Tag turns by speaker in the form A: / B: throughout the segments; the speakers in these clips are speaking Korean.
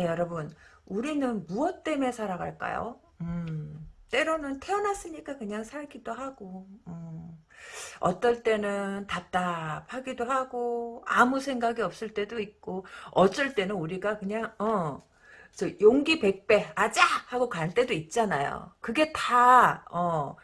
A: 네, 여러분. 우리는 무엇 때문에 살아갈까요? 음, 때로는 태어났으니까 그냥 살기도 하고, 음, 어떨 때는 답답하기도 하고, 아무 생각이 없을 때도 있고, 어쩔 때는 우리가 그냥, 어, 저 용기 백배, 아자! 하고 갈 때도 있잖아요. 그게 다, 어,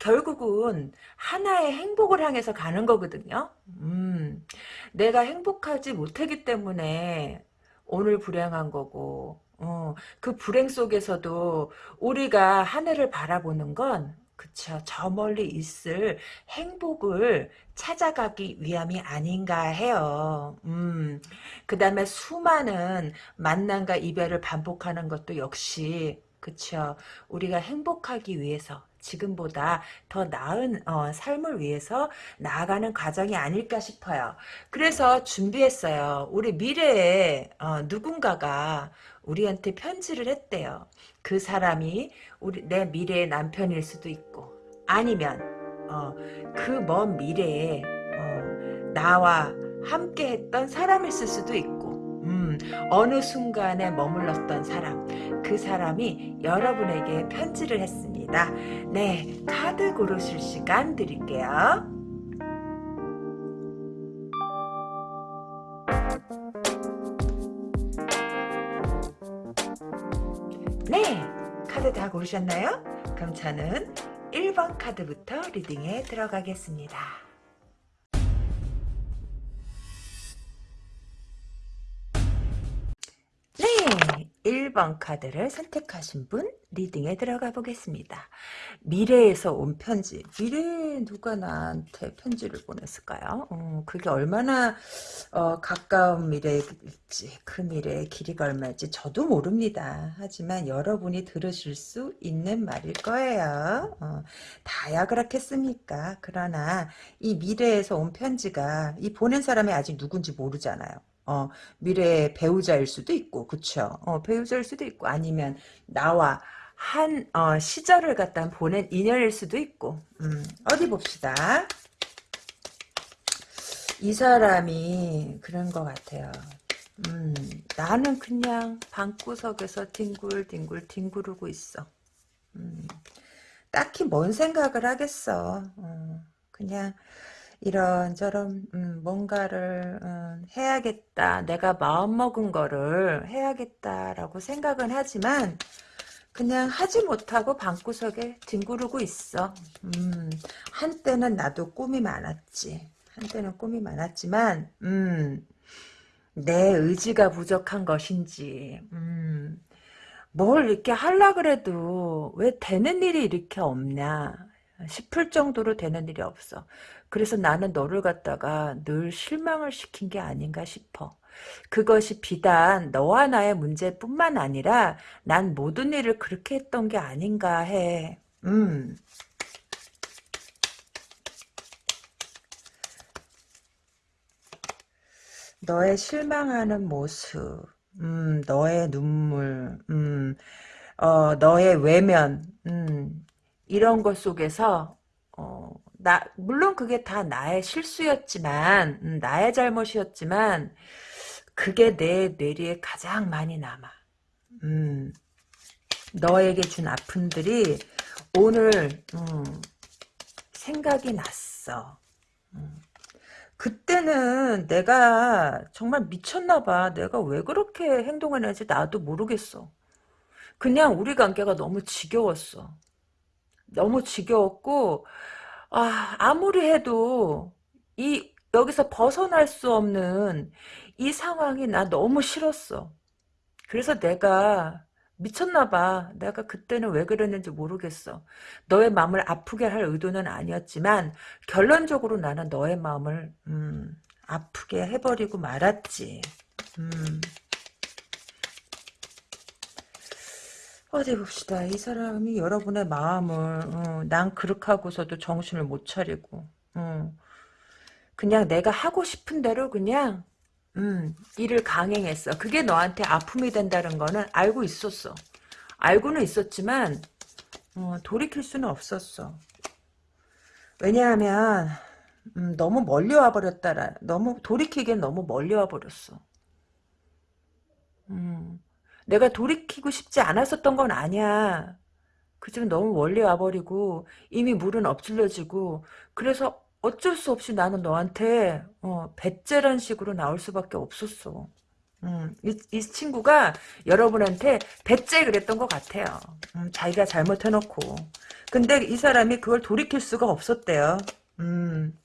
A: 결국은 하나의 행복을 향해서 가는 거거든요. 음, 내가 행복하지 못하기 때문에 오늘 불행한 거고, 어, 그 불행 속에서도 우리가 하늘을 바라보는 건 그쵸. 저 멀리 있을 행복을 찾아가기 위함이 아닌가 해요. 음, 그 다음에 수많은 만남과 이별을 반복하는 것도 역시, 그쵸. 우리가 행복하기 위해서, 지금보다 더 나은 어, 삶을 위해서 나아가는 과정이 아닐까 싶어요. 그래서 준비했어요. 우리 미래에 어, 누군가가 우리한테 편지를 했대요. 그 사람이 우리 내 미래의 남편일 수도 있고 아니면 어, 그 먼 미래에 어, 나와 함께 했던 사람일 수도 있고 음, 어느 순간에 머물렀던 사람 그 사람이 여러분에게 편지를 했습니다. 네, 카드 고르실 시간 드릴게요. 네, 카드 다 고르셨나요? 그럼 저는 1번 카드부터 리딩에 들어가겠습니다. 1번 카드를 선택하신 분 리딩에 들어가 보겠습니다. 미래에서 온 편지. 미래에 누가 나한테 편지를 보냈을까요? 어, 그게 얼마나 어, 가까운 미래일지 그 미래의 길이가 얼마일지 저도 모릅니다. 하지만 여러분이 들으실 수 있는 말일 거예요. 어, 다야 그렇겠습니까? 그러나 이 미래에서 온 편지가 이 보낸 사람이 아직 누군지 모르잖아요. 어, 미래의 배우자일 수도 있고, 그쵸? 어, 배우자일 수도 있고, 아니면 나와 한, 어, 시절을 갖다 보낸 인연일 수도 있고, 음, 어디 봅시다. 이 사람이 그런 것 같아요. 음, 나는 그냥 방구석에서 뒹굴뒹굴 뒹구르고 있어. 음, 딱히 뭔 생각을 하겠어. 어, 그냥, 이런저런 음, 뭔가를 음, 해야겠다. 내가 마음먹은 거를 해야겠다라고 생각은 하지만 그냥 하지 못하고 방구석에 뒹구르고 있어. 음, 한때는 나도 꿈이 많았지. 한때는 꿈이 많았지만 음, 내 의지가 부족한 것인지 음, 뭘 이렇게 하려 그래도 왜 되는 일이 이렇게 없냐 싶을 정도로 되는 일이 없어. 그래서 나는 너를 갖다가 늘 실망을 시킨 게 아닌가 싶어. 그것이 비단 너와 나의 문제뿐만 아니라 난 모든 일을 그렇게 했던 게 아닌가 해. 음. 너의 실망하는 모습, 음, 너의 눈물, 음, 어, 너의 외면, 음, 이런 것 속에서 어, 나 물론 그게 다 나의 실수였지만 음, 나의 잘못이었지만 그게 내 뇌리에 가장 많이 남아. 음, 너에게 준 아픔들이 오늘 음, 생각이 났어. 음. 그때는 내가 정말 미쳤나 봐. 내가 왜 그렇게 행동을 했는지 나도 모르겠어. 그냥 우리 관계가 너무 지겨웠어. 너무 지겨웠고 아, 아무리 해도 이 여기서 벗어날 수 없는 이 상황이 나 너무 싫었어. 그래서 내가 미쳤나 봐. 내가 그때는 왜 그랬는지 모르겠어. 너의 마음을 아프게 할 의도는 아니었지만 결론적으로 나는 너의 마음을 음, 아프게 해버리고 말았지. 음. 어디 봅시다. 이 사람이 여러분의 마음을 어, 난 그렇게 하고서도 정신을 못 차리고 어, 그냥 내가 하고 싶은 대로 그냥 음, 일을 강행했어. 그게 너한테 아픔이 된다는 거는 알고 있었어. 알고는 있었지만 어, 돌이킬 수는 없었어. 왜냐하면 음, 너무 멀리 와버렸다라. 너무 돌이키기엔 너무 멀리 와버렸어. 내가 돌이키고 싶지 않았었던 건 아니야. 그지금 너무 멀리 와버리고 이미 물은 엎질러지고 그래서 어쩔 수 없이 나는 너한테 어, 배째란 식으로 나올 수밖에 없었어. 음, 이, 이 친구가 여러분한테 배째 그랬던 것 같아요. 음, 자기가 잘못해놓고. 근데 이 사람이 그걸 돌이킬 수가 없었대요. 음,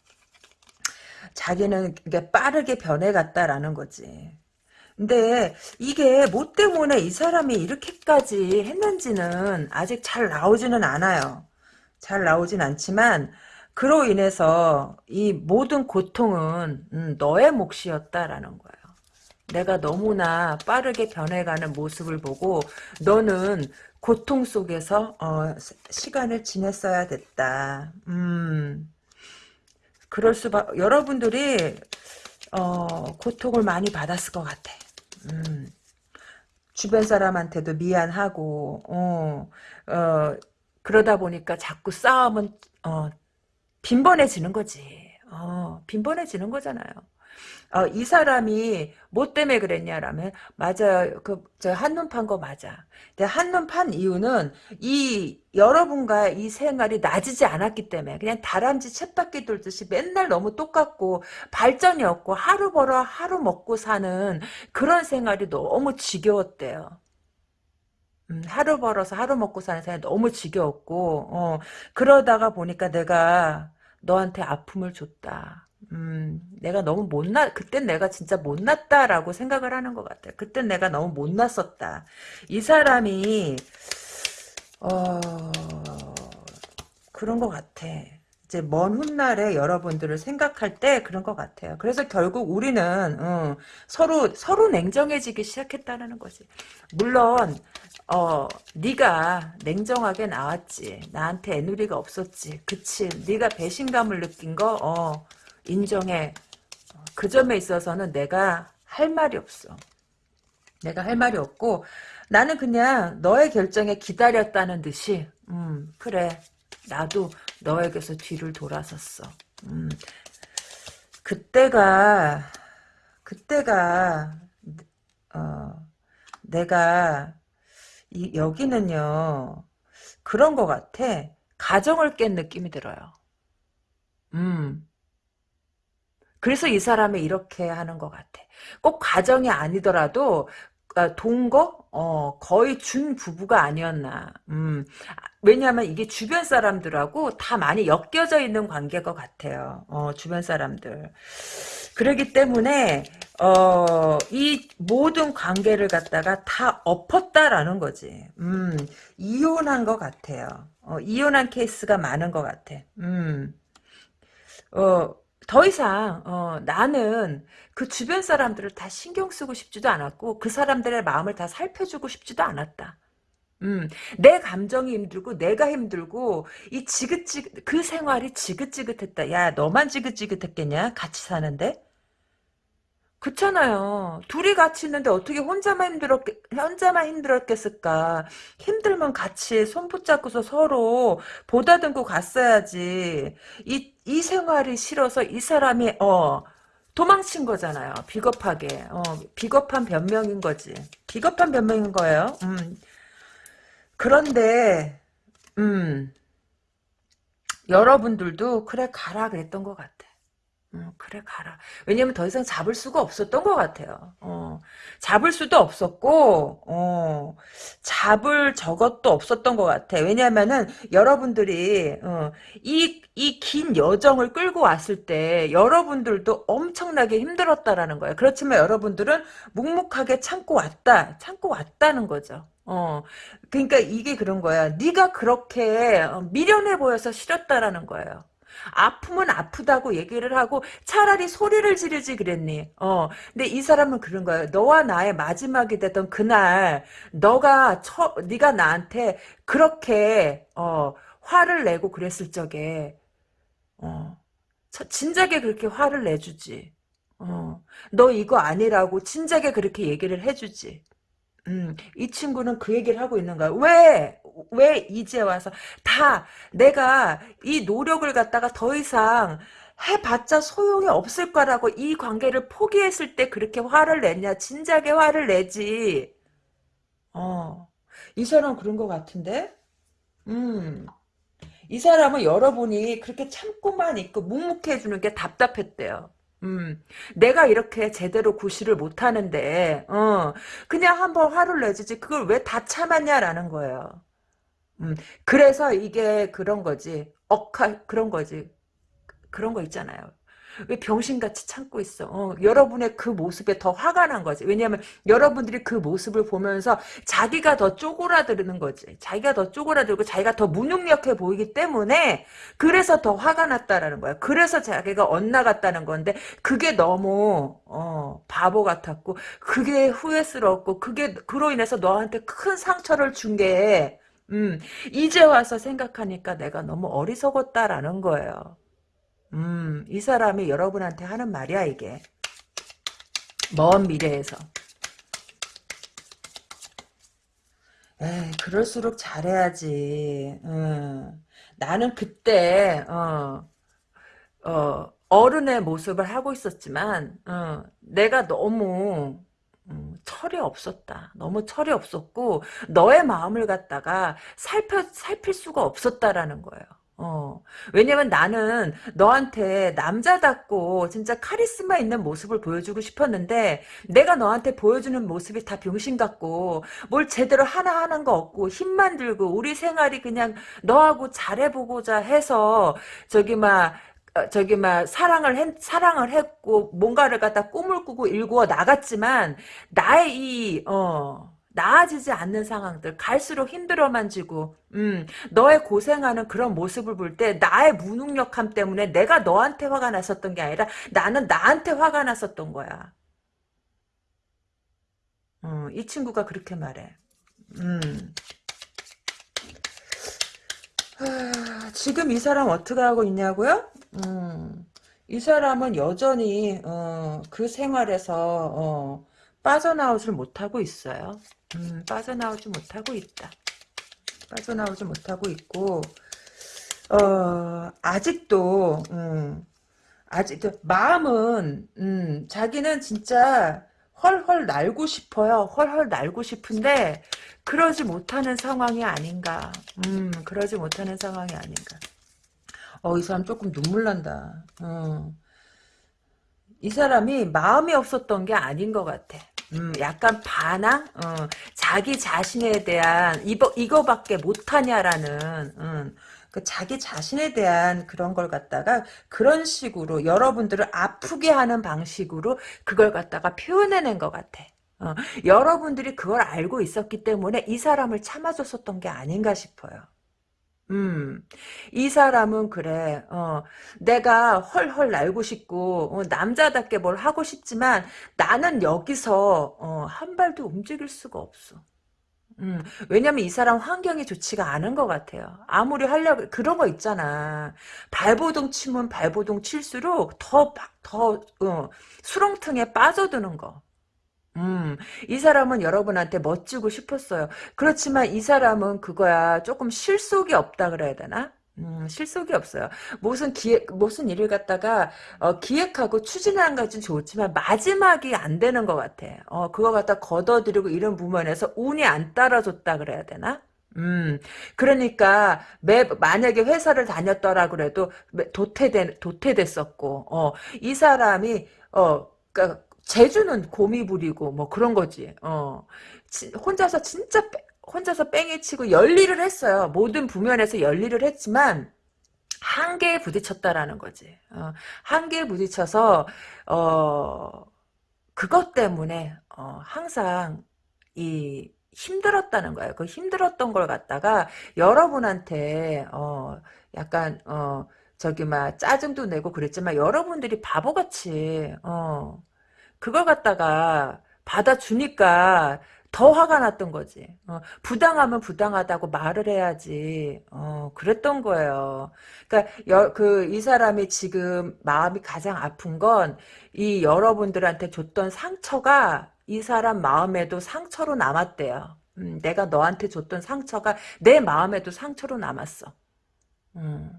A: 자기는 빠르게 변해갔다라는 거지. 근데 이게 뭐 때문에 이 사람이 이렇게까지 했는지는 아직 잘 나오지는 않아요. 잘 나오진 않지만 그로 인해서 이 모든 고통은 음, 너의 몫이었다라는 거예요. 내가 너무나 빠르게 변해가는 모습을 보고 너는 고통 속에서 어, 시간을 지냈어야 됐다. 음, 그럴 수밖 여러분들이 어, 고통을 많이 받았을 것 같아. 음, 주변 사람한테도 미안하고 어, 어, 그러다 보니까 자꾸 싸움은 어, 빈번해지는 거지. 어, 빈번해지는 거잖아요. 어, 이 사람이 뭐 때문에 그랬냐라면 맞아요. 그 저 한눈 판 거 맞아. 근데 한눈 판 이유는 이 여러분과 이 생활이 낮이지 않았기 때문에 그냥 다람쥐 쳇바퀴 돌듯이 맨날 너무 똑같고 발전이 없고 하루 벌어 하루 먹고 사는 그런 생활이 너무 지겨웠대요. 음, 하루 벌어서 하루 먹고 사는 생활이 너무 지겨웠고 어, 그러다가 보니까 내가 너한테 아픔을 줬다. 음, 내가 너무 못났, 그땐 내가 진짜 못났다라고 생각을 하는 것 같아. 그땐 내가 너무 못났었다. 이 사람이, 어, 그런 것 같아. 이제 먼 훗날에 여러분들을 생각할 때 그런 것 같아요. 그래서 결국 우리는 어, 서로 서로 냉정해지기 시작했다는 거지. 물론 어 네가 냉정하게 나왔지. 나한테 애누리가 없었지. 그치. 네가 배신감을 느낀 거 어, 인정해. 그 점에 있어서는 내가 할 말이 없어. 내가 할 말이 없고 나는 그냥 너의 결정에 기다렸다는 듯이 음 그래 나도 너에게서 뒤를 돌아섰어. 음 그때가 그때가 어 내가 이, 여기는요 그런 것 같아. 가정을 깬 느낌이 들어요. 음 그래서 이 사람이 이렇게 하는 것 같아. 꼭 가정이 아니더라도 아, 동거? 어, 거의 준 부부가 아니었나. 음, 왜냐하면 이게 주변 사람들하고 다 많이 엮여져 있는 관계인 것 같아요. 어, 주변 사람들. 그러기 때문에 어, 이 모든 관계를 갖다가 다 엎었다라는 거지. 음, 이혼한 것 같아요. 어, 이혼한 케이스가 많은 것 같아. 음, 어, 더 이상 어, 나는 그 주변 사람들을 다 신경 쓰고 싶지도 않았고 그 사람들의 마음을 다 살펴주고 싶지도 않았다. 음, 내 감정이 힘들고 내가 힘들고 이 지긋지긋 그 생활이 지긋지긋했다. 야 너만 지긋지긋했겠냐? 같이 사는데? 그렇잖아요. 둘이 같이 있는데 어떻게 혼자만 힘들었 혼자만 힘들었겠을까? 힘들면 같이 손 붙잡고서 서로 보다듬고 갔어야지. 이 이 생활이 싫어서 이 사람이 어 도망친 거잖아요. 비겁하게. 어 비겁한 변명인 거지. 비겁한 변명인 거예요. 음. 그런데 음 여러분들도 그래 가라 그랬던 것 같아. 음, 그래 가라. 왜냐면 더 이상 잡을 수가 없었던 것 같아요. 어, 잡을 수도 없었고 어, 잡을 저것도 없었던 것 같아. 왜냐면은 여러분들이 어, 이이 긴 여정을 끌고 왔을 때 여러분들도 엄청나게 힘들었다라는 거예요. 그렇지만 여러분들은 묵묵하게 참고 왔다, 참고 왔다는 거죠. 어, 그러니까 이게 그런 거야. 네가 그렇게 어, 미련해 보여서 싫었다라는 거예요. 아프면 아프다고 얘기를 하고 차라리 소리를 지르지 그랬니. 어. 근데 이 사람은 그런 거예요. 너와 나의 마지막이 됐던 그날 너가 처, 네가 나한테 그렇게 어, 화를 내고 그랬을 적에 어, 진작에 그렇게 화를 내주지. 어, 너 이거 아니라고 진작에 그렇게 얘기를 해주지. 음, 이 친구는 그 얘기를 하고 있는 거야. 왜? 왜 이제 와서 다 내가 이 노력을 갖다가 더 이상 해봤자 소용이 없을 거라고 이 관계를 포기했을 때 그렇게 화를 냈냐? 진작에 화를 내지. 어. 이 사람 그런 것 같은데? 음. 이 사람은 여러분이 그렇게 참고만 있고 묵묵해주는 게 답답했대요. 음, 내가 이렇게 제대로 구실을 못하는데, 어, 그냥 한번 화를 내주지, 그걸 왜 다 참았냐라는 거예요. 음, 그래서 이게 그런 거지, 억하, 그런 거지. 그런 거 있잖아요. 왜 병신같이 참고 있어? 어, 여러분의 그 모습에 더 화가 난 거지. 왜냐하면 여러분들이 그 모습을 보면서 자기가 더 쪼그라드는 거지. 자기가 더 쪼그라들고 자기가 더 무능력해 보이기 때문에 그래서 더 화가 났다라는 거야. 그래서 자기가 엇나갔다는 건데 그게 너무 어, 바보 같았고 그게 후회스럽고 그게 그로 인해서 너한테 큰 상처를 준게 음, 이제 와서 생각하니까 내가 너무 어리석었다라는 거예요. 음, 이 사람이 여러분한테 하는 말이야, 이게. 먼 미래에서. 에이, 그럴수록 잘해야지. 음, 나는 그때, 어, 어, 어른의 모습을 하고 있었지만, 어, 내가 너무, 음, 철이 없었다. 너무 철이 없었고, 너의 마음을 갖다가 살펴, 살필 수가 없었다라는 거예요. 어. 왜냐면 나는 너한테 남자답고 진짜 카리스마 있는 모습을 보여주고 싶었는데 내가 너한테 보여주는 모습이 다 병신 같고 뭘 제대로 하나 하는 거 없고 힘만 들고 우리 생활이 그냥 너하고 잘해보고자 해서 저기 막 어, 저기 막 사랑을 했, 사랑을 했고 뭔가를 갖다 꿈을 꾸고 일구어 나갔지만 나의 이 어 나아지지 않는 상황들 갈수록 힘들어만 지고 음, 너의 고생하는 그런 모습을 볼 때 나의 무능력함 때문에 내가 너한테 화가 났었던 게 아니라 나는 나한테 화가 났었던 거야. 어, 이 친구가 그렇게 말해. 음. 하, 지금 이 사람 어떻게 하고 있냐고요? 음, 이 사람은 여전히 어, 그 생활에서 어, 빠져나오질 못하고 있어요. 음, 빠져나오지 못하고 있다. 빠져나오지 못하고 있고 어, 아직도 음, 아직도 마음은 음, 자기는 진짜 헐헐 날고 싶어요. 헐헐 날고 싶은데 그러지 못하는 상황이 아닌가. 음, 그러지 못하는 상황이 아닌가. 어, 이 사람 조금 눈물 난다. 어. 이 사람이 마음이 없었던 게 아닌 것 같아. 음, 약간 반항? 어, 자기 자신에 대한, 이거, 이거밖에 못하냐라는, 음, 그 자기 자신에 대한 그런 걸 갖다가 그런 식으로 여러분들을 아프게 하는 방식으로 그걸 갖다가 표현해낸 것 같아. 어, 여러분들이 그걸 알고 있었기 때문에 이 사람을 참아줬었던 게 아닌가 싶어요. 음, 이 사람은 그래, 어, 내가 헐헐 날고 싶고, 어, 남자답게 뭘 하고 싶지만, 나는 여기서, 어, 한 발도 움직일 수가 없어. 음, 왜냐면 이 사람 환경이 좋지가 않은 것 같아요. 아무리 하려고, 그런 거 있잖아. 발버둥 치면 발버둥 칠수록 더, 더, 어, 수렁통에 빠져드는 거. 음, 이 사람은 여러분한테 멋지고 싶었어요. 그렇지만 이 사람은 그거야 조금 실속이 없다 그래야 되나? 음, 실속이 없어요. 무슨 기획, 무슨 일을 갖다가, 어, 기획하고 추진하는 것은 좋지만, 마지막이 안 되는 것 같아. 어, 그거 갖다 걷어들이고 이런 부분에서 운이 안 따라줬다 그래야 되나? 음, 그러니까, 매, 만약에 회사를 다녔더라 그래도, 도태된, 도태됐었고, 어, 이 사람이, 어, 그니까, 제주는 고미 부리고 뭐 그런 거지. 어. 지, 혼자서 진짜 빼, 혼자서 뺑이 치고 열일을 했어요. 모든 부면에서 열일을 했지만 한계에 부딪혔다라는 거지. 어. 한계에 부딪혀서 어 그것 때문에 어, 항상 이 힘들었다는 거예요. 그 힘들었던 걸 갖다가 여러분한테 어 약간 어 저기 막 짜증도 내고 그랬지만 여러분들이 바보같이 어 그걸 갖다가 받아주니까 더 화가 났던 거지. 어, 부당하면 부당하다고 말을 해야지. 어, 그랬던 거예요. 그러니까 그이 사람이 지금 마음이 가장 아픈 건 이 여러분들한테 줬던 상처가 이 사람 마음에도 상처로 남았대요. 음, 내가 너한테 줬던 상처가 내 마음에도 상처로 남았어. 음.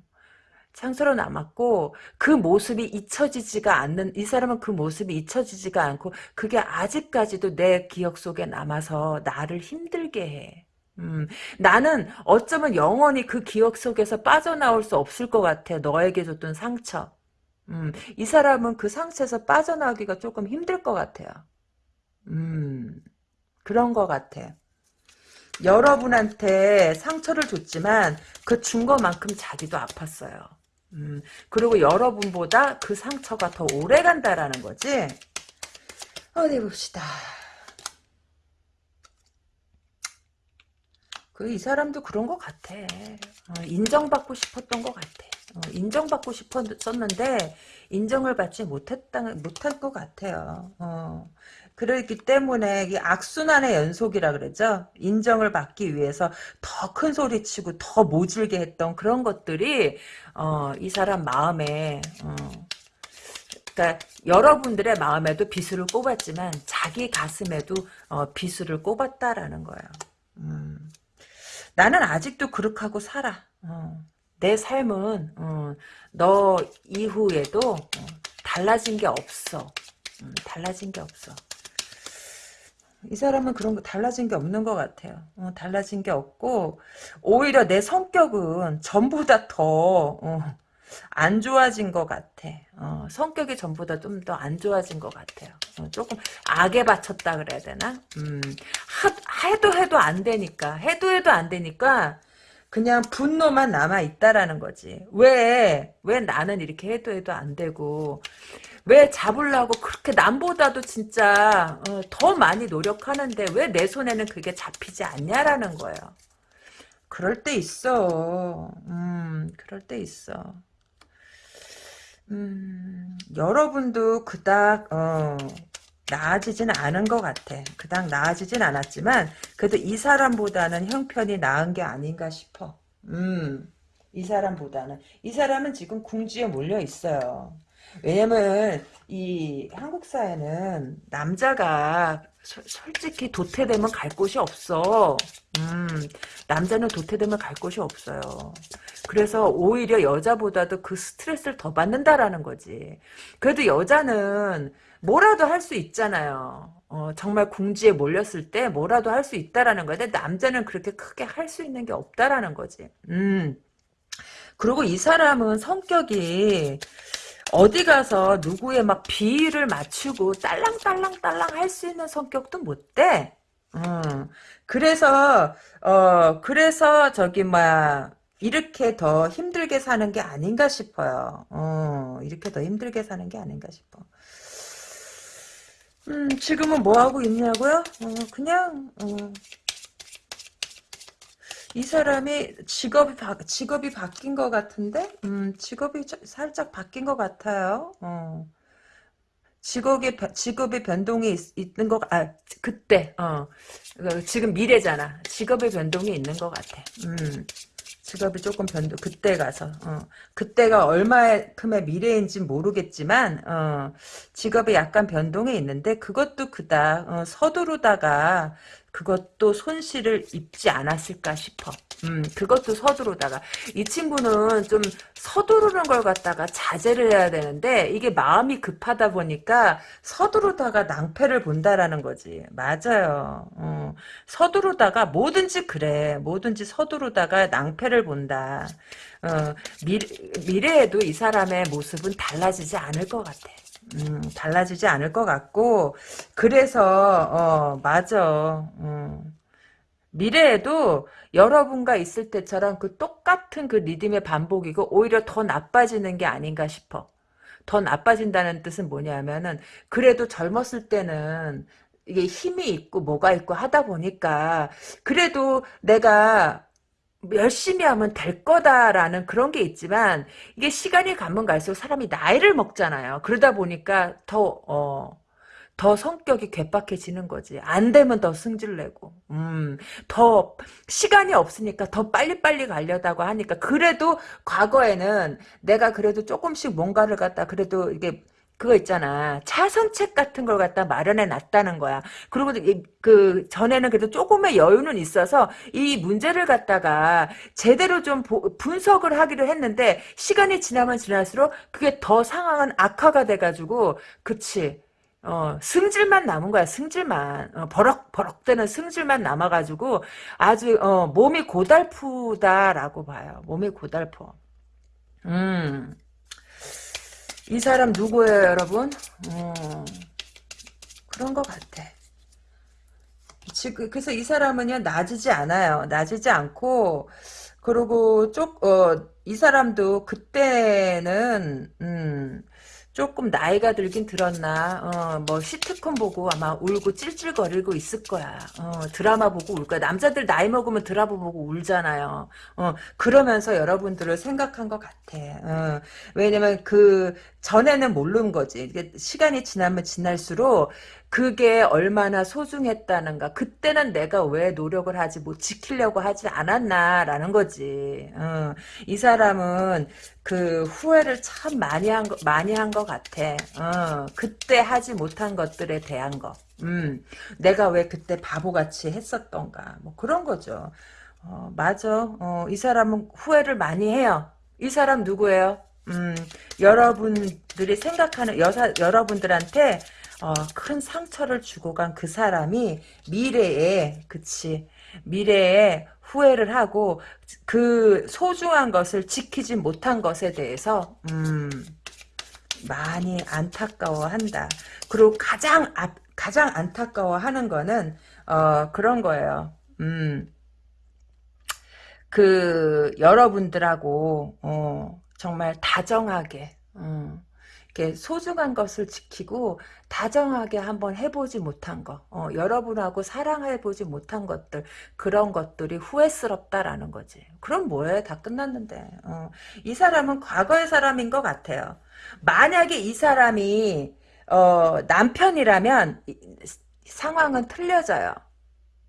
A: 상처로 남았고 그 모습이 잊혀지지가 않는 이 사람은 그 모습이 잊혀지지가 않고 그게 아직까지도 내 기억 속에 남아서 나를 힘들게 해. 음, 나는 어쩌면 영원히 그 기억 속에서 빠져나올 수 없을 것 같아. 너에게 줬던 상처. 음, 이 사람은 그 상처에서 빠져나오기가 조금 힘들 것 같아요. 음, 그런 것 같아. 여러분한테 상처를 줬지만 그 준 것만큼 자기도 아팠어요. 음, 그리고 여러분보다 그 상처가 더 오래 간다라는 거지. 어디 봅시다. 그 이 사람도 그런 것 같아. 어, 인정받고 싶었던 것 같아. 어, 인정받고 싶었었는데 인정을 받지 못했다 못한 것 같아요. 어, 그렇기 때문에 이 악순환의 연속이라 그러죠. 인정을 받기 위해서 더 큰 소리 치고 더 모질게 했던 그런 것들이 어, 이 사람 마음에 어, 그러니까 여러분들의 마음에도 비수를 꼽았지만 자기 가슴에도 어, 비수를 꼽았다라는 거예요. 음. 나는 아직도 그렇게 하고 살아. 어. 내 삶은 어, 너 이후에도 어, 달라진 게 없어. 음, 달라진 게 없어. 이 사람은 그런 거 달라진 게 없는 것 같아요. 어, 달라진 게 없고 오히려 내 성격은 전보다 더안 좋아진 것 같아. 어, 성격이 전보다 좀 더 안 좋아진 것 같아요. 어, 조금 악에 받쳤다 그래야 되나? 음, 하, 해도 해도 안 되니까 해도 해도 안 되니까 그냥 분노만 남아 있다라는 거지. 왜, 왜 나는 이렇게 해도 해도 안 되고, 왜 잡으려고 그렇게 남보다도 진짜 어, 더 많이 노력하는데 왜 내 손에는 그게 잡히지 않냐라는 거예요. 그럴 때 있어. 음, 그럴 때 있어. 음, 여러분도 그닥 어, 나아지진 않은 것 같아. 그닥 나아지진 않았지만 그래도 이 사람보다는 형편이 나은 게 아닌가 싶어. 음, 이 사람보다는 이 사람은 지금 궁지에 몰려 있어요. 왜냐면 이 한국 사회는 남자가 소, 솔직히 도태되면 갈 곳이 없어. 음, 남자는 도태되면 갈 곳이 없어요. 그래서 오히려 여자보다도 그 스트레스를 더 받는다라는 거지. 그래도 여자는 뭐라도 할 수 있잖아요. 어, 정말 궁지에 몰렸을 때 뭐라도 할 수 있다라는 거야. 근데 남자는 그렇게 크게 할 수 있는 게 없다라는 거지. 음. 그리고 이 사람은 성격이 어디 가서 누구의 막 비위를 맞추고 딸랑딸랑딸랑 할 수 있는 성격도 못 돼. 음. 그래서 어 그래서 저기 뭐야 이렇게 더 힘들게 사는 게 아닌가 싶어요. 어, 이렇게 더 힘들게 사는 게 아닌가 싶어. 음, 지금은 뭐 하고 있냐고요? 어, 그냥 어, 이 사람이 직업이 바, 직업이 바뀐 것 같은데, 음, 직업이 살짝 바뀐 것 같아요. 어. 직업의 직업의 변동이 있, 는 것, 아 그때, 어, 그 지금 미래잖아. 직업의 변동이 있는 것 같아. 음. 직업이 조금 변동 그때 가서 어, 그때가 얼마큼의 미래인지 모르겠지만 어, 직업이 약간 변동이 있는데 그것도 그다 어, 서두르다가 그것도 손실을 입지 않았을까 싶어. 음, 그것도 서두르다가. 이 친구는 좀 서두르는 걸 갖다가 자제를 해야 되는데, 이게 마음이 급하다 보니까 서두르다가 낭패를 본다라는 거지. 맞아요. 어, 서두르다가 뭐든지 그래. 뭐든지 서두르다가 낭패를 본다. 어, 미래, 미래에도 이 사람의 모습은 달라지지 않을 것 같아. 음, 달라지지 않을 것 같고 그래서 어 맞아 음. 미래에도 여러분과 있을 때처럼 그 똑같은 그 리듬의 반복이고 오히려 더 나빠지는 게 아닌가 싶어 더 나빠진다는 뜻은 뭐냐면은 그래도 젊었을 때는 이게 힘이 있고 뭐가 있고 하다 보니까 그래도 내가 열심히 하면 될 거다라는 그런 게 있지만 이게 시간이 가면 갈수록 사람이 나이를 먹잖아요. 그러다 보니까 더 어, 더 성격이 괴팍해지는 거지. 안 되면 더 승질내고, 음, 더 시간이 없으니까 더 빨리빨리 가려다고 하니까 그래도 과거에는 내가 그래도 조금씩 뭔가를 갖다 그래도 이게 그거 있잖아. 차선책 같은 걸 갖다 마련해 놨다는 거야. 그리고 이- 그 전에는 그래도 조금의 여유는 있어서 이 문제를 갖다가 제대로 좀 보- 분석을 하기로 했는데 시간이 지나면 지날수록 그게 더 상황은 악화가 돼가지고 그치. 어, 승질만 남은 거야, 승질만. 어, 버럭 버럭대는 승질만 남아가지고 아주, 어, 몸이 고달프다라고 봐요. 몸이 고달퍼. 음. 이 사람 누구예요, 여러분? 어, 그런 것 같아. 지금 그래서 이 사람은요 낮이지 않아요. 낮이지 않고 그리고 쪽어이 사람도 그때는 음 조금 나이가 들긴 들었나 어 뭐 시트콤 보고 아마 울고 찔찔거리고 있을 거야. 어 드라마 보고 울 거야. 남자들 나이 먹으면 드라마 보고 울잖아요. 어 그러면서 여러분들을 생각한 것 같아. 어 왜냐면 그 전에는 모르는 거지. 시간이 지나면 지날수록 그게 얼마나 소중했다는가. 그때는 내가 왜 노력을 하지 못 지키려고 하지 않았나라는 거지. 어, 이 사람은 그 후회를 참 많이 한 거, 많이 한 것 같아. 어, 그때 하지 못한 것들에 대한 거. 음, 내가 왜 그때 바보같이 했었던가. 뭐 그런 거죠. 어, 맞아. 어, 이 사람은 후회를 많이 해요. 이 사람 누구예요? 음, 여러분들이 생각하는 여사, 여러분들한테 어, 큰 상처를 주고 간 그 사람이 미래에 그치 미래에 후회를 하고 그 소중한 것을 지키지 못한 것에 대해서 음, 많이 안타까워한다. 그리고 가장 아, 가장 안타까워하는 거는 어, 그런 거예요. 음, 그 여러분들하고 어, 정말 다정하게 음, 이렇게 소중한 것을 지키고 다정하게 한번 해보지 못한 거, 어, 여러분하고 사랑해보지 못한 것들, 그런 것들이 후회스럽다라는 거지. 그럼 뭐해? 다 끝났는데. 어, 이 사람은 과거의 사람인 것 같아요. 만약에 이 사람이 어, 남편이라면 이- 상황은 틀려져요.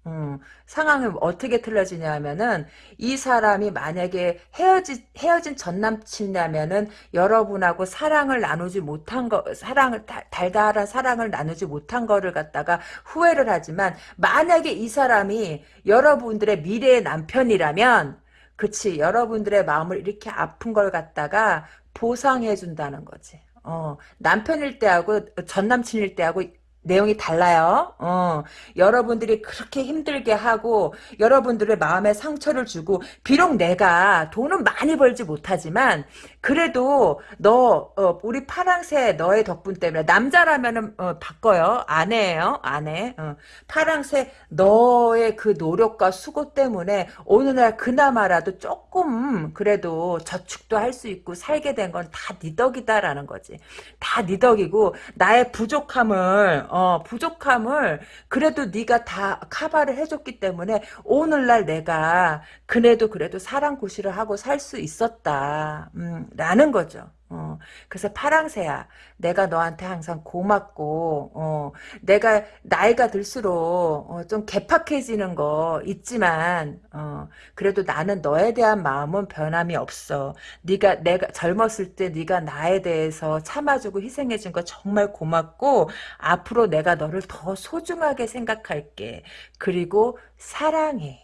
A: 음, 상황이 어떻게 틀려지냐 하면은, 이 사람이 만약에 헤어지, 헤어진 전 남친이라면은, 여러분하고 사랑을 나누지 못한 거, 사랑을, 달, 달달한 사랑을 나누지 못한 거를 갖다가 후회를 하지만, 만약에 이 사람이 여러분들의 미래의 남편이라면, 그치, 여러분들의 마음을 이렇게 아픈 걸 갖다가 보상해 준다는 거지. 어, 남편일 때하고, 전 남친일 때하고, 내용이 달라요. 어, 여러분들이 그렇게 힘들게 하고 여러분들의 마음에 상처를 주고 비록 내가 돈은 많이 벌지 못하지만 그래도 너 어, 우리 파랑새 너의 덕분 때문에 남자라면은 어, 바꿔요. 아내예요. 아내. 어, 파랑새 너의 그 노력과 수고 때문에 오늘날 그나마라도 조금 그래도 저축도 할 수 있고 살게 된 건 다 네 덕이다라는 거지. 다 네 덕이고 나의 부족함을 어, 부족함을 그래도 네가 다 커버를 해줬기 때문에 오늘날 내가 그래도 그래도 사랑 고시를 하고 살 수 있었다. 음, 라는 거죠. 어, 그래서 파랑새야, 내가 너한테 항상 고맙고, 어, 내가 나이가 들수록 어, 좀 개팍해지는 거 있지만, 어, 그래도 나는 너에 대한 마음은 변함이 없어. 네가 내가 젊었을 때 네가 나에 대해서 참아주고 희생해준 거 정말 고맙고, 앞으로 내가 너를 더 소중하게 생각할게. 그리고 사랑해.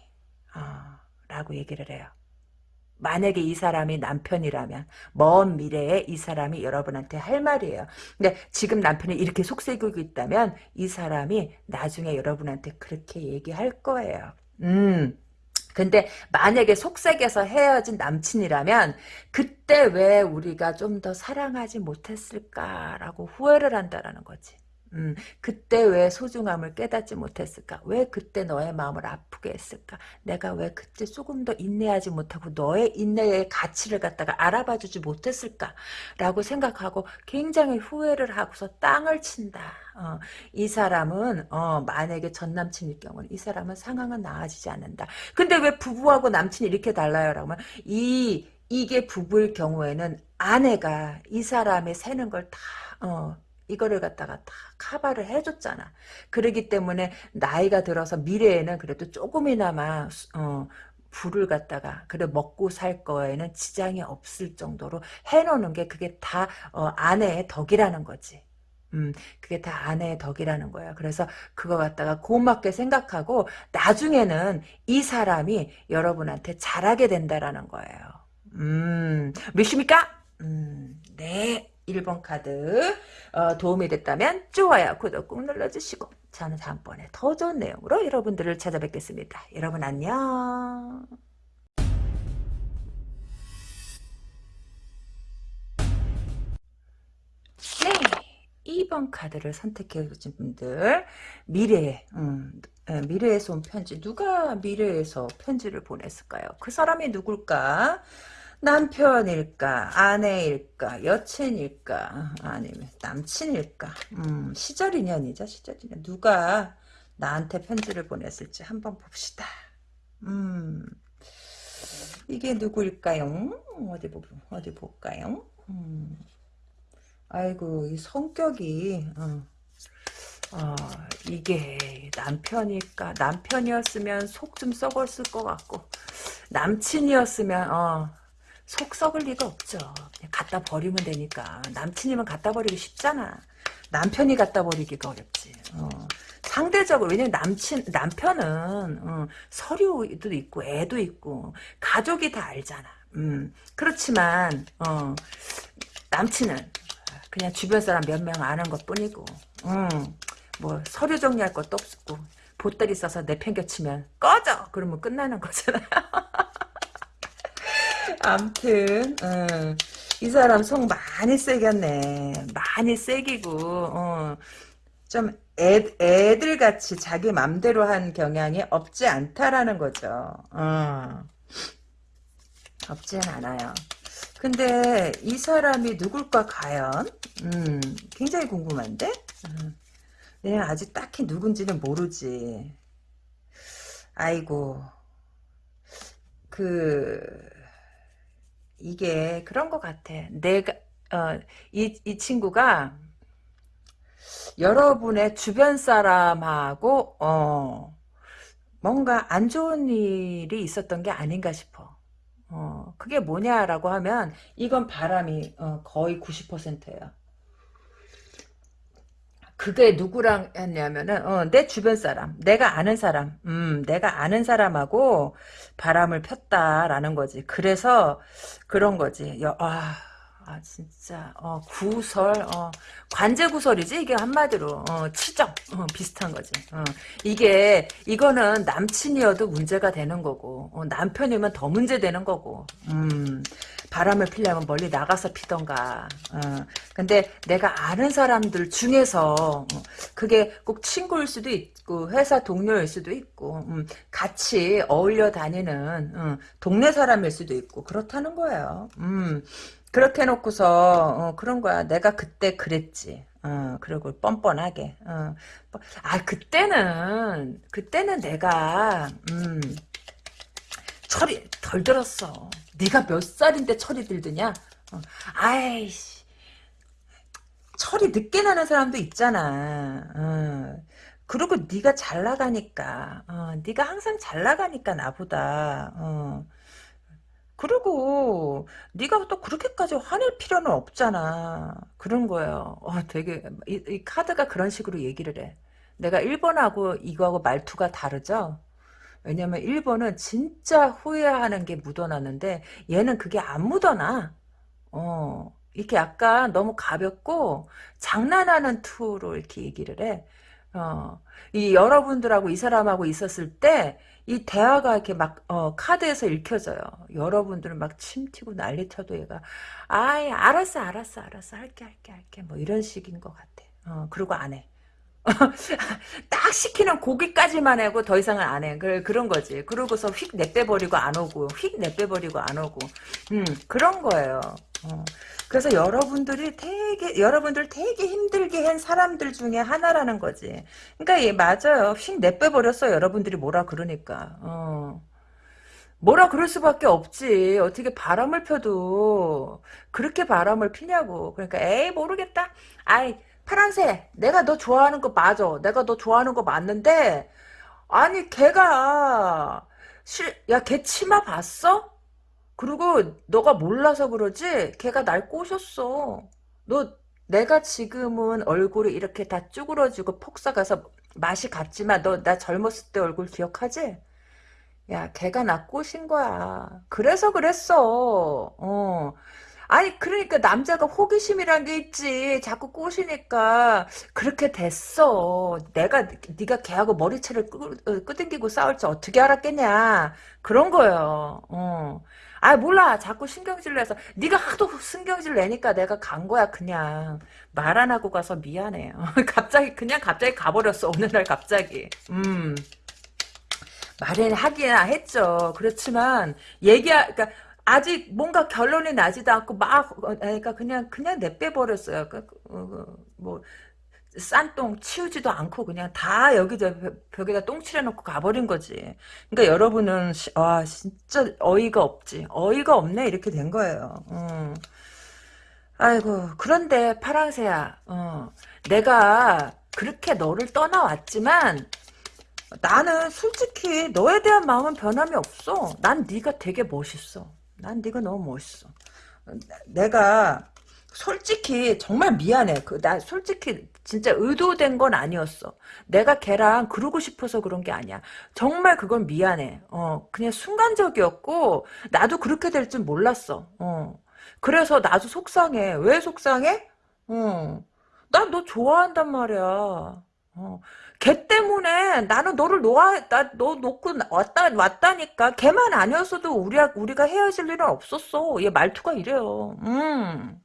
A: 어, 라고 얘기를 해요. 만약에 이 사람이 남편이라면 먼 미래에 이 사람이 여러분한테 할 말이에요. 근데 지금 남편이 이렇게 속삭이고 있다면 이 사람이 나중에 여러분한테 그렇게 얘기할 거예요. 음. 근데 만약에 속삭여서 헤어진 남친이라면 그때 왜 우리가 좀 더 사랑하지 못했을까라고 후회를 한다라는 거지. 음, 그때 왜 소중함을 깨닫지 못했을까? 왜 그때 너의 마음을 아프게 했을까? 내가 왜 그때 조금 더 인내하지 못하고 너의 인내의 가치를 갖다가 알아봐주지 못했을까? 라고 생각하고 굉장히 후회를 하고서 땅을 친다. 어, 이 사람은 어, 만약에 전 남친일 경우는 이 사람은 상황은 나아지지 않는다. 근데 왜 부부하고 남친이 이렇게 달라요? 라고 하면 이 이게 부부일 경우에는 아내가 이 사람의 새는 걸다 어, 이거를 갖다가 다 커버를 해줬잖아. 그러기 때문에 나이가 들어서 미래에는 그래도 조금이나마 어, 불을 갖다가 그래 먹고 살 거에는 지장이 없을 정도로 해놓는 게 그게 다 어, 아내의 덕이라는 거지. 음, 그게 다 아내의 덕이라는 거야. 그래서 그거 갖다가 고맙게 생각하고 나중에는 이 사람이 여러분한테 잘하게 된다라는 거예요. 음, 몇십니까? 음, 네. 1번 카드 어, 도움이 됐다면 좋아요, 구독 꾹 눌러주시고 저는 다음번에 더 좋은 내용으로 여러분들을 찾아뵙겠습니다. 여러분 안녕. 네. 2번 카드를 선택해 주신 분들 미래 음, 미래에서 온 편지 누가 미래에서 편지를 보냈을까요? 그 사람이 누굴까? 남편일까 아내일까 여친일까 아니면 남친일까 음, 시절 인연이죠 시절 인연 누가 나한테 편지를 보냈을지 한번 봅시다 음 이게 누구일까요 어디 보 어디 볼까요 음. 아이고 이 성격이 어. 어, 이게 남편일까 남편이었으면 속 좀 썩었을 것 같고 남친이었으면 어, 속 썩을 리가 없죠. 갖다 버리면 되니까. 남친이면 갖다 버리기 쉽잖아. 남편이 갖다 버리기가 어렵지. 어. 상대적으로 왜냐면 남친 남편은 어, 서류도 있고 애도 있고 가족이 다 알잖아. 음, 그렇지만 어, 남친은 그냥 주변 사람 몇 명 아는 것뿐이고, 음, 뭐 서류 정리할 것도 없고 보따리 싸서 내팽겨치면 꺼져 그러면 끝나는 거잖아. 암튼 어, 이 사람 속 많이 세겼네. 많이 세기고 어, 좀 애, 애들같이 자기 맘대로 한 경향이 없지 않다라는 거죠. 어. 없진 않아요. 근데 이 사람이 누굴까 과연? 음, 굉장히 궁금한데? 음, 왜냐면 아직 딱히 누군지는 모르지. 아이고 그 이게 그런 것 같아. 내가 어, 이, 이 친구가 여러분의 주변 사람하고 어, 뭔가 안 좋은 일이 있었던 게 아닌가 싶어. 어, 그게 뭐냐라고 하면 이건 바람이 어, 거의 90%예요. 그게 누구랑 했냐면은 어, 내 주변 사람, 내가 아는 사람, 음, 내가 아는 사람하고 바람을 폈다라는 거지. 그래서 그런 거지. 여, 아, 아 진짜. 어, 구설 어, 관제 구설이지? 이게 한마디로. 어, 치정 어, 비슷한 거지. 어, 이게 이거는 남친이어도 문제가 되는 거고 어, 남편이면 더 문제 되는 거고 음, 바람을 피려면 멀리 나가서 피던가 어, 근데 내가 아는 사람들 중에서 어, 그게 꼭 친구일 수도 있고 회사 동료일 수도 있고 음, 같이 어울려 다니는 음, 동네 사람일 수도 있고 그렇다는 거예요. 음, 그렇게 해놓고서 어, 그런 거야. 내가 그때 그랬지. 어, 그리고 뻔뻔하게. 어. 아 그때는 그때는 내가 음, 철이 덜 들었어. 네가 몇 살인데 철이 들드냐? 어. 아이씨 철이 늦게 나는 사람도 있잖아. 어. 그리고 네가 잘 나가니까 어, 네가 항상 잘 나가니까 나보다 어. 그리고 네가 또 그렇게까지 화낼 필요는 없잖아. 그런 거예요. 어, 되게 이, 이, 카드가 그런 식으로 얘기를 해. 내가 1번하고 이거하고 말투가 다르죠? 왜냐면 1번은 진짜 후회하는 게 묻어나는데 얘는 그게 안 묻어나. 어, 이렇게 약간 너무 가볍고 장난하는 투로 이렇게 얘기를 해. 어, 이 여러분들하고 이 사람하고 있었을 때 이 대화가 이렇게 막 어, 카드에서 읽혀져요. 여러분들은 막 침 튀고 난리 쳐도 얘가 아이 알았어 알았어 알았어 할게 할게 할게 뭐 이런 식인 것 같아. 어, 그리고 안 해. 딱 시키는 고기까지만 하고 더 이상은 안 해. 그, 그런 거지. 그러고서 휙 내빼버리고 안 오고, 휙 내빼버리고 안 오고. 음, 그런 거예요. 어. 그래서 여러분들이 되게 여러분들 되게 힘들게 한 사람들 중에 하나라는 거지. 그러니까 예 맞아요. 휙 내빼버렸어. 여러분들이 뭐라 그러니까. 어. 뭐라 그럴 수밖에 없지. 어떻게 바람을 펴도 그렇게 바람을 피냐고. 그러니까 에이 모르겠다. 아이 파란색 내가 너 좋아하는 거 맞아. 내가 너 좋아하는 거 맞는데 아니 걔가 실, 야, 걔 치마 봤어? 그리고 너가 몰라서 그러지? 걔가 날 꼬셨어. 너 내가 지금은 얼굴이 이렇게 다 쭈그러지고 폭삭해서 맛이 갔지만 너 나 젊었을 때 얼굴 기억하지? 야, 걔가 나 꼬신 거야. 그래서 그랬어. 어. 아니 그러니까 남자가 호기심이란 게 있지. 자꾸 꼬시니까 그렇게 됐어. 내가 네가 걔하고 머리채를 끄, 어, 끄덕이고 싸울지 어떻게 알았겠냐. 그런 거예요. 어. 아 몰라. 자꾸 신경질 내서. 네가 하도 신경질 내니까 내가 간 거야 그냥. 말 안 하고 가서 미안해요 갑자기 그냥 갑자기 가버렸어 어느 날 갑자기. 음. 말은 하기야 했죠. 그렇지만 얘기 그러니까 아직 뭔가 결론이 나지도 않고 막 어, 그러니까 그냥 그냥 내빼 버렸어요. 그, 어, 그, 뭐 싼똥 치우지도 않고 그냥 다 여기다 벽에다 똥 칠해놓고 가버린 거지. 그러니까 여러분은 와 진짜 어이가 없지. 어이가 없네 이렇게 된 거예요. 음. 아이고 그런데 파랑새야. 어, 내가 그렇게 너를 떠나왔지만 나는 솔직히 너에 대한 마음은 변함이 없어. 난 네가 되게 멋있어. 난 네가 너무 멋있어. 내가 솔직히 정말 미안해. 그 나 솔직히 진짜 의도된 건 아니었어. 내가 걔랑 그러고 싶어서 그런 게 아니야. 정말 그건 미안해. 어, 그냥 순간적이었고 나도 그렇게 될 줄 몰랐어. 어. 그래서 나도 속상해. 왜 속상해? 어. 난너 좋아한단 말이야. 어. 걔 때문에 나는 너를 놓아 나너 놓고 왔다 왔다니까 걔만 아니었어도 우리 우리가 헤어질 일은 없었어. 얘 말투가 이래요. 음.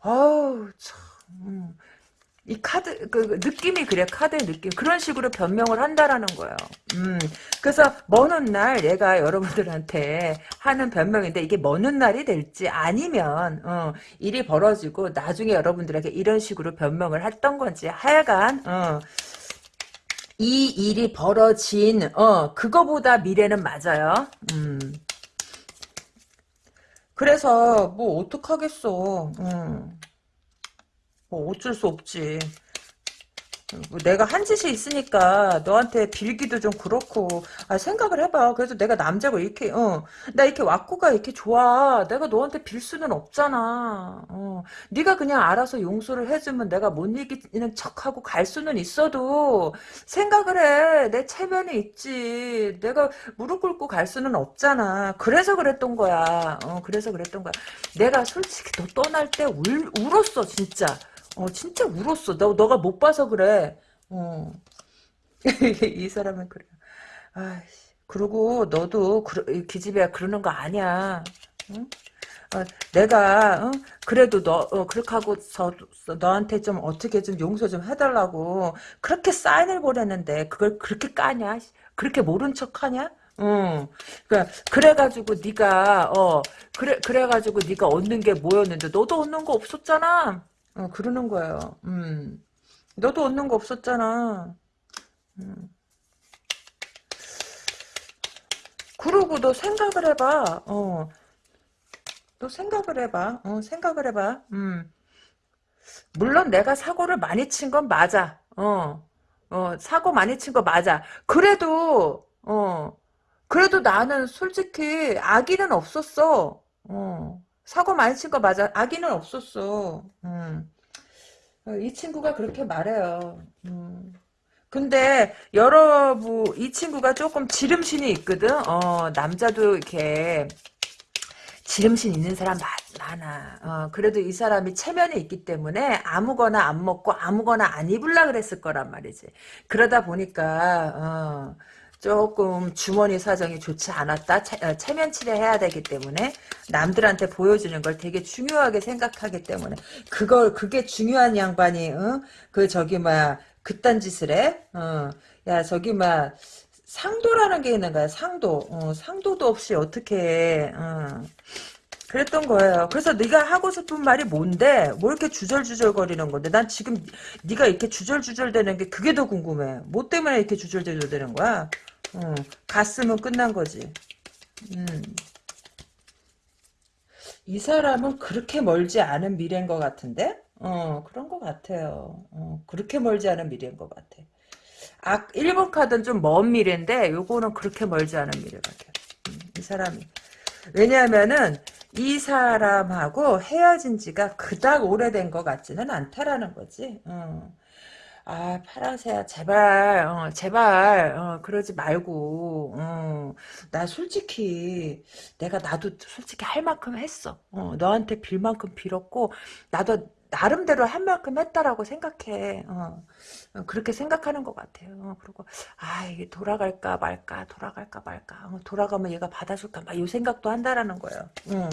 A: 아우 참. 음. 이 카드 그, 그 느낌이 그래 카드의 느낌. 그런 식으로 변명을 한다라는 거예요. 음. 그래서 먼날 얘가 여러분들한테 하는 변명인데 이게 먼 날이 될지 아니면 어, 일이 벌어지고 나중에 여러분들에게 이런 식으로 변명을 했던 건지 하여간 어, 이 일이 벌어진 어 그거보다 미래는 맞아요. 음. 그래서 뭐 어떡하겠어. 음. 뭐 어쩔 수 없지. 뭐 내가 한 짓이 있으니까 너한테 빌기도 좀 그렇고. 아 생각을 해봐. 그래도 내가 남자고 이렇게 어 나 이렇게 왁구가 이렇게 좋아. 내가 너한테 빌 수는 없잖아. 어. 네가 그냥 알아서 용서를 해주면 내가 못 이기는 척하고 갈 수는 있어도 생각을 해 내 체면이 있지. 내가 무릎 꿇고 갈 수는 없잖아. 그래서 그랬던 거야. 어 그래서 그랬던 거야. 내가 솔직히 너 떠날 때 울, 울었어 진짜 어, 진짜 울었어. 너, 너가 못 봐서 그래. 어. 이 사람은 그래. 아이씨. 그리고 너도 그, 기집애야 그러는 거 아니야. 응? 어, 내가 어? 그래도 너 어, 그렇게 하고서 너한테 좀 어떻게 좀 용서 좀 해달라고 그렇게 사인을 보냈는데 그걸 그렇게 까냐? 그렇게 모른 척하냐? 응. 그래 그래가지고 네가 어 그래 그래가지고 네가 얻는 게 뭐였는데 너도 얻는 거 없었잖아. 어, 그러는 거예요. 음. 너도 얻는 거 없었잖아. 음. 그러고 너 생각을 해봐. 어. 너 생각을 해봐. 어, 생각을 해봐. 음. 물론 내가 사고를 많이 친 건 맞아. 어. 어, 사고 많이 친 거 맞아. 그래도, 어. 그래도 나는 솔직히 악의는 없었어. 어. 사고 많이 친 거 맞아. 아기는 없었어. 음. 어, 이 친구가 그렇게 말해요. 음. 근데 여러분 이 친구가 조금 지름신이 있거든. 어 남자도 이렇게 지름신 있는 사람 많아. 어, 그래도 이 사람이 체면이 있기 때문에 아무거나 안 먹고 아무거나 안 입을라 그랬을 거란 말이지. 그러다 보니까 어, 조금 주머니 사정이 좋지 않았다. 체, 어, 체면 치레 해야 되기 때문에 남들한테 보여주는 걸 되게 중요하게 생각하기 때문에 그걸 그게 중요한 양반이 어? 그 저기 막 그딴 짓을 해? 어. 야 저기 막 상도라는 게 있는 거야. 상도. 어, 상도도 없이 어떻게 어. 그랬던 거예요. 그래서 네가 하고 싶은 말이 뭔데? 뭐 이렇게 주절주절거리는 건데? 난 지금 네가 이렇게 주절주절되는 게 그게 더 궁금해. 뭐 때문에 이렇게 주절주절되는 거야? 어, 갔으면 끝난 거지. 음. 이 사람은 그렇게 멀지 않은 미래인 것 같은데? 어, 그런 것 같아요. 어, 그렇게 멀지 않은 미래인 것 같아. 아, 1번 카드는 좀 먼 미래인데 요거는 그렇게 멀지 않은 미래밖에. 음, 이 사람이. 왜냐하면은 이 사람하고 헤어진 지가 그닥 오래된 것 같지는 않다라는 거지. 어. 아 파랑새야 제발 어, 제발 어, 그러지 말고 어, 나 솔직히 내가 나도 솔직히 할 만큼 했어. 어, 너한테 빌 만큼 빌었고 나도 나름대로 한 만큼 했다라고 생각해. 어, 어, 그렇게 생각하는 것 같아요. 어, 그리고 아 이게 돌아갈까 말까 돌아갈까 말까. 어, 돌아가면 얘가 받아줄까 막 이 생각도 한다라는 거예요. 어.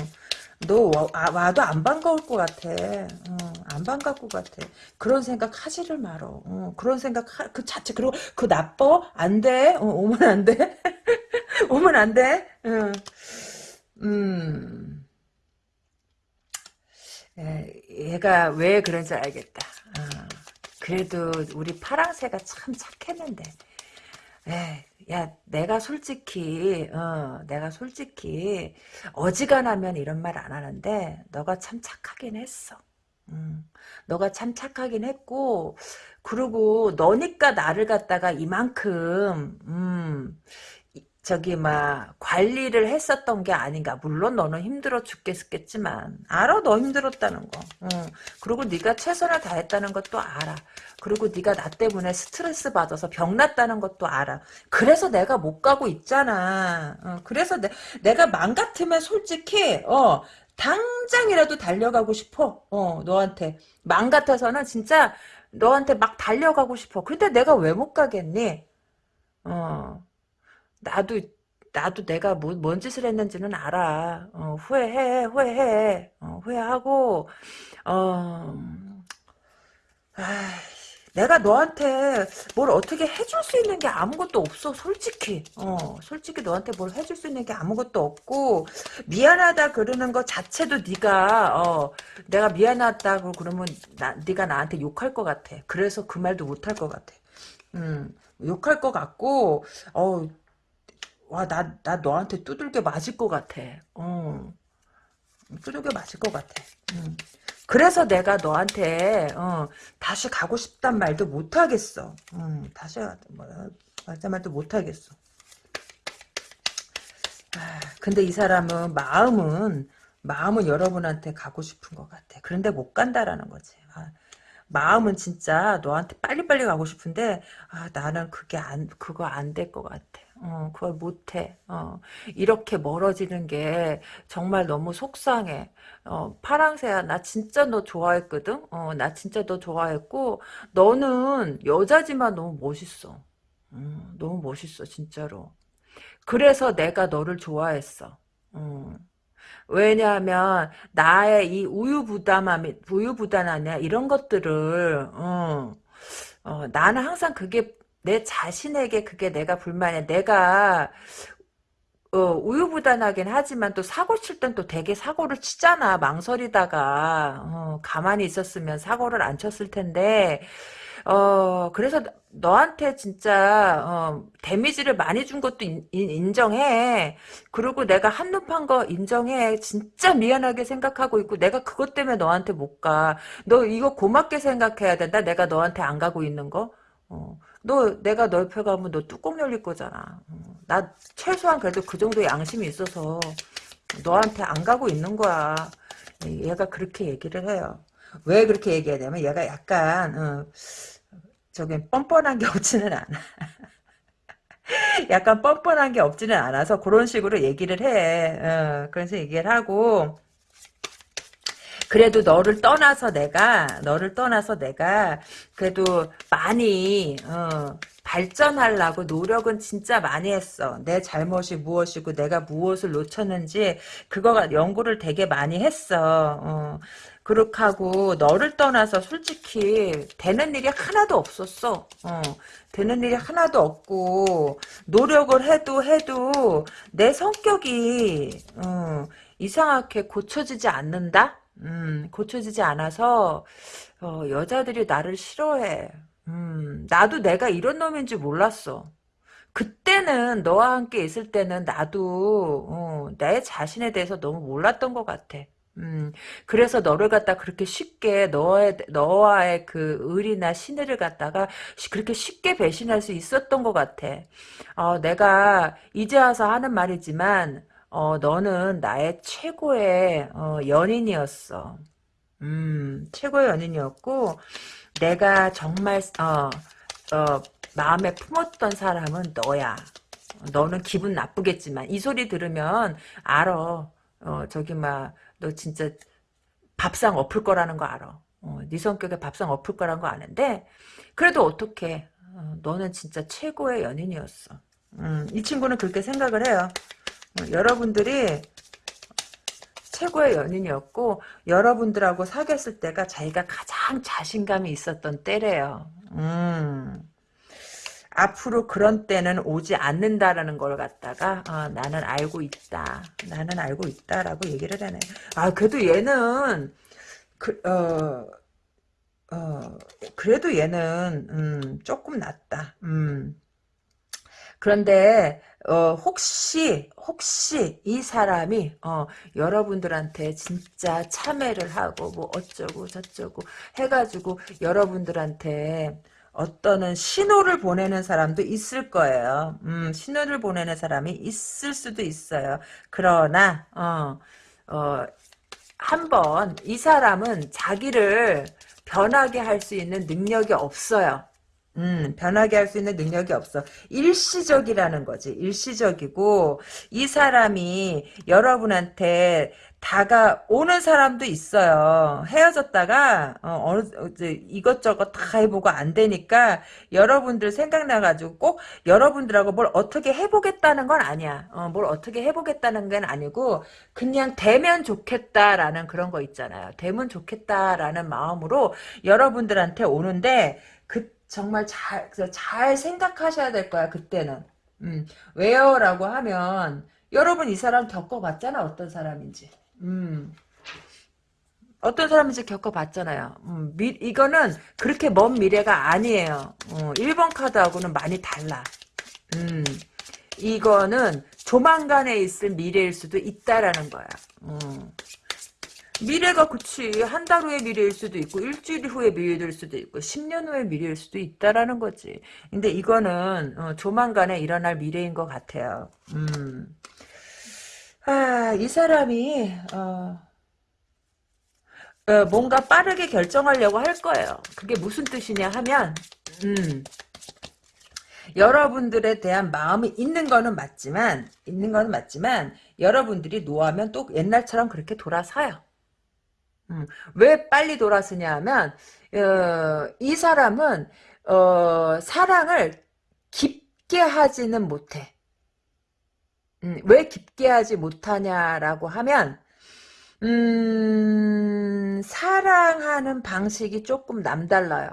A: 너 와, 아, 와도 안 반가울 것 같아. 어, 안 반가울 것 같아. 그런 생각 하지를 말어. 어, 그런 생각 하, 그 자체 그리고 그 나빠 안 돼. 어, 오면 안 돼. 오면 안 돼. 어. 음. 에, 얘가 왜 그런지 알겠다. 어. 그래도 우리 파랑새가 참 착했는데. 에 야, 내가 솔직히, 어, 내가 솔직히, 어지간하면 이런 말 안 하는데, 너가 참 착하긴 했어. 음, 너가 참 착하긴 했고, 그리고 너니까 나를 갖다가 이만큼, 음, 저기 막 관리를 했었던 게 아닌가. 물론 너는 힘들어 죽겠겠지만 알아 너 힘들었다는 거. 응. 그리고 네가 최선을 다했다는 것도 알아. 그리고 네가 나 때문에 스트레스 받아서 병났다는 것도 알아. 그래서 내가 못 가고 있잖아. 어, 그래서 내, 내가 맘 같으면 솔직히 어 당장이라도 달려가고 싶어. 어 너한테 맘 같아서는 진짜 너한테 막 달려가고 싶어. 근데 내가 왜 못 가겠니? 어. 나도 나도 내가 뭐, 뭔 짓을 했는지는 알아. 어, 후회해, 후회해, 어, 후회하고, 어, 아, 내가 너한테 뭘 어떻게 해줄 수 있는 게 아무것도 없어, 솔직히. 어, 솔직히 너한테 뭘 해줄 수 있는 게 아무것도 없고, 미안하다 그러는 것 자체도 네가, 어, 내가 미안하다고 그러면 나, 네가 나한테 욕할 것 같아. 그래서 그 말도 못할 것 같아. 음, 욕할 것 같고, 어, 와, 나, 나 너한테 두들겨 맞을 것 같아. 어. 두들겨 맞을 것 같아. 음. 그래서 내가 너한테, 어, 다시 가고 싶단 말도 못하겠어. 음, 다시, 뭐, 말단 말도 못하겠어. 아, 근데 이 사람은, 마음은, 마음은 여러분한테 가고 싶은 것 같아. 그런데 못 간다라는 거지. 아, 마음은 진짜 너한테 빨리빨리 가고 싶은데, 아, 나는 그게 안, 그거 안 될 것 같아. 어, 그걸 못해. 어, 이렇게 멀어지는 게 정말 너무 속상해. 어, 파랑새야, 나 진짜 너 좋아했거든? 어, 나 진짜 너 좋아했고, 너는 여자지만 너무 멋있어. 음, 너무 멋있어, 진짜로. 그래서 내가 너를 좋아했어. 음. 왜냐하면 나의 이 우유부담함이 우유부단하냐 이런 것들을 어, 어, 나는 항상 그게 내 자신에게 그게 내가 불만이야. 내가 어, 우유부단하긴 하지만 또 사고 칠 땐 또 되게 사고를 치잖아. 망설이다가 어, 가만히 있었으면 사고를 안 쳤을 텐데 어 그래서 너한테 진짜 어, 데미지를 많이 준 것도 인, 인정해. 그리고 내가 한눈 판 거 인정해. 진짜 미안하게 생각하고 있고 내가 그것 때문에 너한테 못 가. 너 이거 고맙게 생각해야 된다. 내가 너한테 안 가고 있는 거. 어. 너 내가 너 옆에 가면 너 뚜껑 열릴 거잖아. 어, 나 최소한 그래도 그 정도 양심이 있어서 너한테 안 가고 있는 거야. 얘가 그렇게 얘기를 해요. 왜 그렇게 얘기하냐면 얘가 약간 어, 저기 뻔뻔한 게 없지는 않아. 약간 뻔뻔한 게 없지는 않아서 그런 식으로 얘기를 해. 어, 그래서 얘기를 하고 그래도 너를 떠나서 내가 너를 떠나서 내가 그래도 많이 어, 발전하려고 노력은 진짜 많이 했어. 내 잘못이 무엇이고 내가 무엇을 놓쳤는지 그거가 연구를 되게 많이 했어. 어. 그렇게 하고 너를 떠나서 솔직히 되는 일이 하나도 없었어. 어. 되는 일이 하나도 없고 노력을 해도 해도 내 성격이 어, 이상하게 고쳐지지 않는다? 음, 고쳐지지 않아서 어, 여자들이 나를 싫어해. 음, 나도 내가 이런 놈인 줄 몰랐어. 그때는 너와 함께 있을 때는 나도 어, 내 자신에 대해서 너무 몰랐던 것 같아. 음, 그래서 너를 갖다 그렇게 쉽게 너의 너와의 그 의리나 신의를 갖다가 그렇게 쉽게 배신할 수 있었던 것 같아. 어, 내가 이제 와서 하는 말이지만 어, 너는 나의 최고의 어, 연인이었어. 음, 최고의 연인이었고 내가 정말 어, 어, 마음에 품었던 사람은 너야. 너는 기분 나쁘겠지만 이 소리 들으면 알아. 어, 저기 막 너 진짜 밥상 엎을 거라는 거 알아. 어, 네 성격에 밥상 엎을 거라는 거 아는데 그래도 어떻게 어, 너는 진짜 최고의 연인이었어. 음, 이 친구는 그렇게 생각을 해요. 어, 여러분들이 최고의 연인이었고 여러분들하고 사귀었을 때가 자기가 가장 자신감이 있었던 때래요. 음. 앞으로 그런 때는 오지 않는다라는 걸 갖다가 어, 나는 알고 있다. 나는 알고 있다라고 얘기를 하네. 아 그래도 얘는 그, 어, 어, 그래도 얘는 음, 조금 낫다. 음. 그런데 어, 혹시 혹시 이 사람이 어, 여러분들한테 진짜 참여를 하고 뭐 어쩌고 저쩌고 해가지고 여러분들한테 어떤 신호를 보내는 사람도 있을 거예요. 음, 신호를 보내는 사람이 있을 수도 있어요. 그러나 어, 어, 한번 이 사람은 자기를 변하게 할 수 있는 능력이 없어요. 음, 변하게 할 수 있는 능력이 없어. 일시적이라는 거지. 일시적이고, 이 사람이 여러분한테 다가오는 사람도 있어요. 헤어졌다가 어, 느 이것저것 다 해보고 안 되니까 여러분들 생각나가지고 꼭 여러분들하고 뭘 어떻게 해보겠다는 건 아니야. 어, 뭘 어떻게 해보겠다는 건 아니고 그냥 되면 좋겠다라는 그런 거 있잖아요. 되면 좋겠다라는 마음으로 여러분들한테 오는데 그 정말 잘, 잘 생각하셔야 될 거야, 그때는. 음, 왜요? 라고 하면, 여러분 이 사람 겪어봤잖아, 어떤 사람인지. 음. 어떤 사람인지 겪어봤잖아요. 음, 미, 이거는 그렇게 먼 미래가 아니에요. 어, 1번 카드하고는 많이 달라. 음, 이거는 조만간에 있을 미래일 수도 있다라는 거야. 음. 미래가 그치 한 달 후의 미래일 수도 있고 일주일 후의 미래일 수도 있고 10년 후의 미래일 수도 있다라는 거지. 근데 이거는 어, 조만간에 일어날 미래인 것 같아요. 음. 아, 이 사람이 어, 어, 뭔가 빠르게 결정하려고 할 거예요. 그게 무슨 뜻이냐 하면 음, 여러분들에 대한 마음이 있는 거는 맞지만 있는 거는 맞지만 여러분들이 노하면 또 옛날처럼 그렇게 돌아서요. 음, 왜 빨리 돌아서냐 하면 어, 이 사람은 어, 사랑을 깊게 하지는 못해. 음, 왜 깊게 하지 못하냐라고 하면 음, 사랑하는 방식이 조금 남달라요.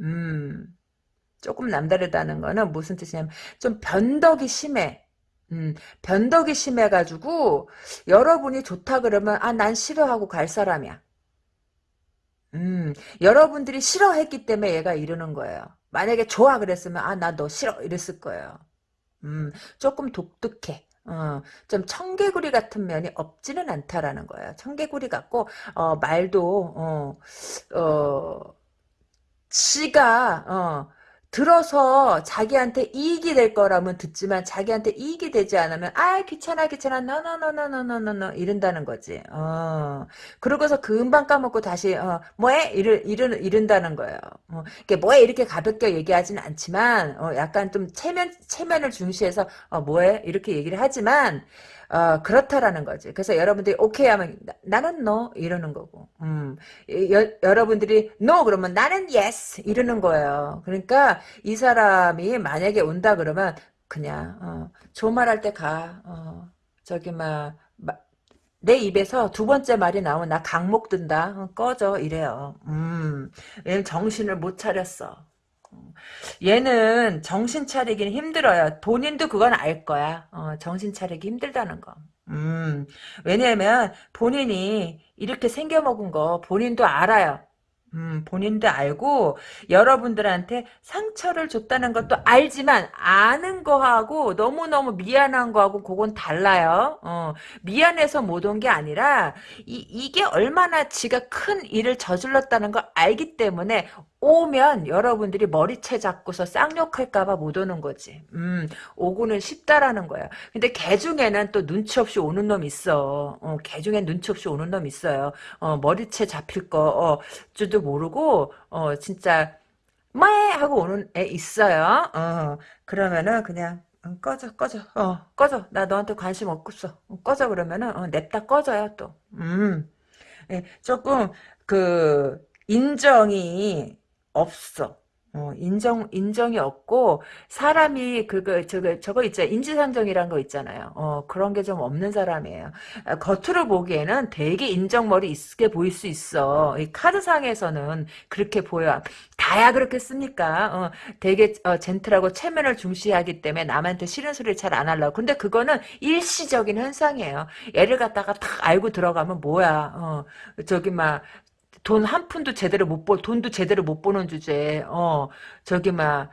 A: 음, 조금 남다르다는 거는 무슨 뜻이냐면 좀 변덕이 심해. 음, 변덕이 심해가지고 여러분이 좋다 그러면 아 난 싫어하고 갈 사람이야. 음, 여러분들이 싫어했기 때문에 얘가 이러는 거예요. 만약에 좋아 그랬으면 아 나 너 싫어 이랬을 거예요. 음, 조금 독특해. 어, 좀 청개구리 같은 면이 없지는 않다라는 거예요. 청개구리 같고 어, 말도 어, 어, 지가 어, 들어서 자기한테 이익이 될 거라면 듣지만 자기한테 이익이 되지 않으면 아 귀찮아 귀찮아 너너너너너너너 이른다는 거지. 어. 그러고서 금방 까먹고 다시 어, 뭐해 이르 이르 이른다는 거예요. 어. 이게 뭐해 이렇게 가볍게 얘기하지는 않지만 어, 약간 좀 체면 체면을 중시해서 어, 뭐해 이렇게 얘기를 하지만 어, 그렇다라는 거지. 그래서 여러분들이 오케이 하면 나, 는너 이러는 거고. 음. 여, 여러분들이 no 그러면 나는 yes 이러는 거예요. 그러니까 이 사람이 만약에 온다 그러면 그냥 어, 조말할 때 가. 어, 저기 막내 입에서 두 번째 말이 나오면 나 강목 든다. 어, 꺼져 이래요. 음. 정신을 못 차렸어. 얘는 정신 차리기는 힘들어요. 본인도 그건 알 거야. 어, 정신 차리기 힘들다는 거. 음, 왜냐면 본인이 이렇게 생겨먹은 거 본인도 알아요. 음, 본인도 알고 여러분들한테 상처를 줬다는 것도 알지만 아는 거하고 너무너무 미안한 거하고 그건 달라요. 어, 미안해서 못 온 게 아니라 이, 이게 얼마나 지가 큰 일을 저질렀다는 걸 알기 때문에 오면 여러분들이 머리채 잡고서 쌍욕할까봐 못 오는 거지. 음, 오고는 쉽다라는 거야. 근데 개 중에는 또 눈치 없이 오는 놈 있어. 어, 개 중엔 눈치 없이 오는 놈 있어요. 어, 머리채 잡힐 거, 어, 줄도 모르고, 어, 진짜, 뭐 하고 오는 애 있어요. 어, 그러면은 그냥, 응, 꺼져, 꺼져, 어, 꺼져. 나 너한테 관심 없겠어. 어, 꺼져, 그러면은, 어, 냅다 꺼져요, 또. 음, 예, 조금, 그, 인정이, 없어. 어, 인정, 인정이 없고, 사람이, 그거, 저거, 저거 있죠. 인지상정이란 거 있잖아요. 어, 그런 게 좀 없는 사람이에요. 아, 겉으로 보기에는 되게 인정머리 있게 보일 수 있어. 이 카드상에서는 그렇게 보여. 다야 그렇겠습니까? 어, 되게, 어, 젠틀하고 체면을 중시하기 때문에 남한테 싫은 소리를 잘 안 하려고. 근데 그거는 일시적인 현상이에요. 얘를 갖다가 탁 알고 들어가면 뭐야. 어, 저기, 막, 돈 한 푼도 제대로 못 벌, 돈도 제대로 못 버는 주제에, 어, 저기, 막,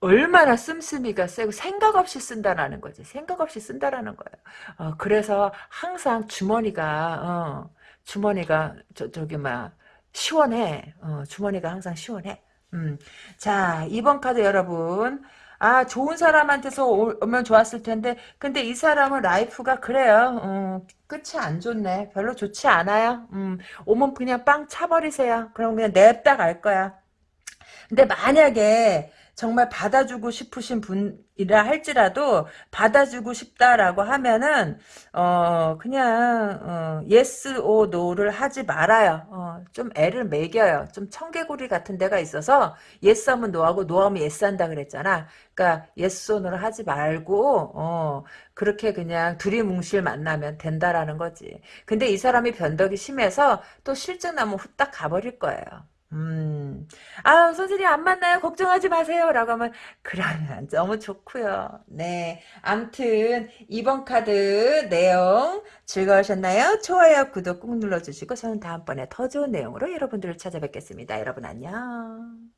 A: 얼마나 씀씀이가 세고 생각 없이 쓴다라는 거지. 생각 없이 쓴다라는 거예요. 어, 그래서 항상 주머니가, 어, 주머니가, 저, 저기, 막, 시원해. 어, 주머니가 항상 시원해. 음. 자, 2번 카드 여러분. 아, 좋은 사람한테서 오면 좋았을 텐데, 근데 이 사람은 life가 그래요. 어, 끝이 안 좋네. 별로 좋지 않아요. 음, 오면 그냥 빵 차버리세요. 그럼 그냥 냅다 갈 거야. 근데 만약에 정말 받아주고 싶으신 분이라 할지라도 받아주고 싶다라고 하면은 어 그냥 어 yes or no를 하지 말아요. 어, 좀 애를 매겨요. 좀 청개구리 같은 데가 있어서 yes 하면 no하고 no 하면 yes 한다 그랬잖아. 그러니까 yes or no를 하지 말고 어 그렇게 그냥 두리뭉실 만나면 된다라는 거지. 근데 이 사람이 변덕이 심해서 또 실증 나면 후딱 가버릴 거예요. 음, 아, 선생님 안 만나요? 걱정하지 마세요. 라고 하면, 그러면 너무 좋고요 네. 암튼, 이번 카드 내용 즐거우셨나요? 좋아요, 구독 꾹 눌러주시고, 저는 다음번에 더 좋은 내용으로 여러분들을 찾아뵙겠습니다. 여러분 안녕.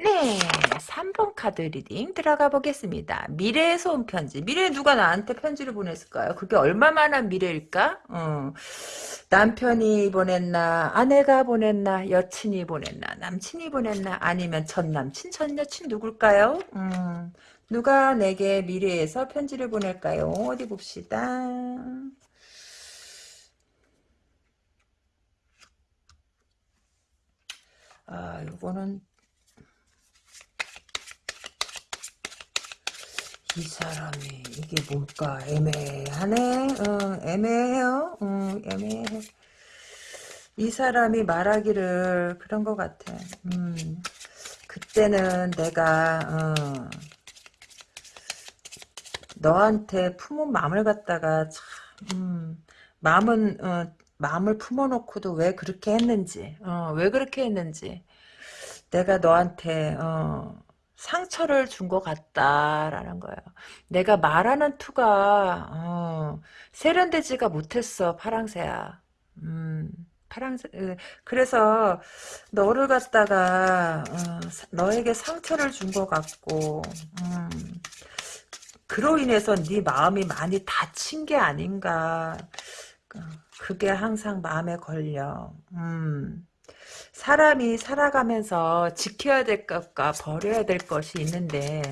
A: 네, 3번 카드 reading 들어가 보겠습니다. 미래에서 온 편지. 미래에 누가 나한테 편지를 보냈을까요? 그게 얼마만한 미래일까? 어, 남편이 보냈나, 아내가 보냈나, 여친이 보냈나, 남친이 보냈나, 아니면 전 남친, 전 여친 누굴까요? 음, 누가 내게 미래에서 편지를 보낼까요? 어디 봅시다. 아, 요거는 이 사람이 이게 뭘까? 애매하네. 어, 애매해요. 어, 애매해. 이 사람이 말하기를 그런 것 같아. 음, 그때는 내가 어, 너한테 품은 마음을 갖다가 참 음, 마음은 어, 마음을 품어놓고도 왜 그렇게 했는지 어, 왜 그렇게 했는지 내가 너한테 어, 상처를 준 것 같다라는 거예요. 내가 말하는 투가 어, 세련되지가 못했어 파랑새야. 음, 파랑새 그래서 너를 갖다가 어, 너에게 상처를 준 것 같고 음, 그로 인해서 네 마음이 많이 다친 게 아닌가. 그게 항상 마음에 걸려. 음. 사람이 살아가면서 지켜야 될 것과 버려야 될 것이 있는데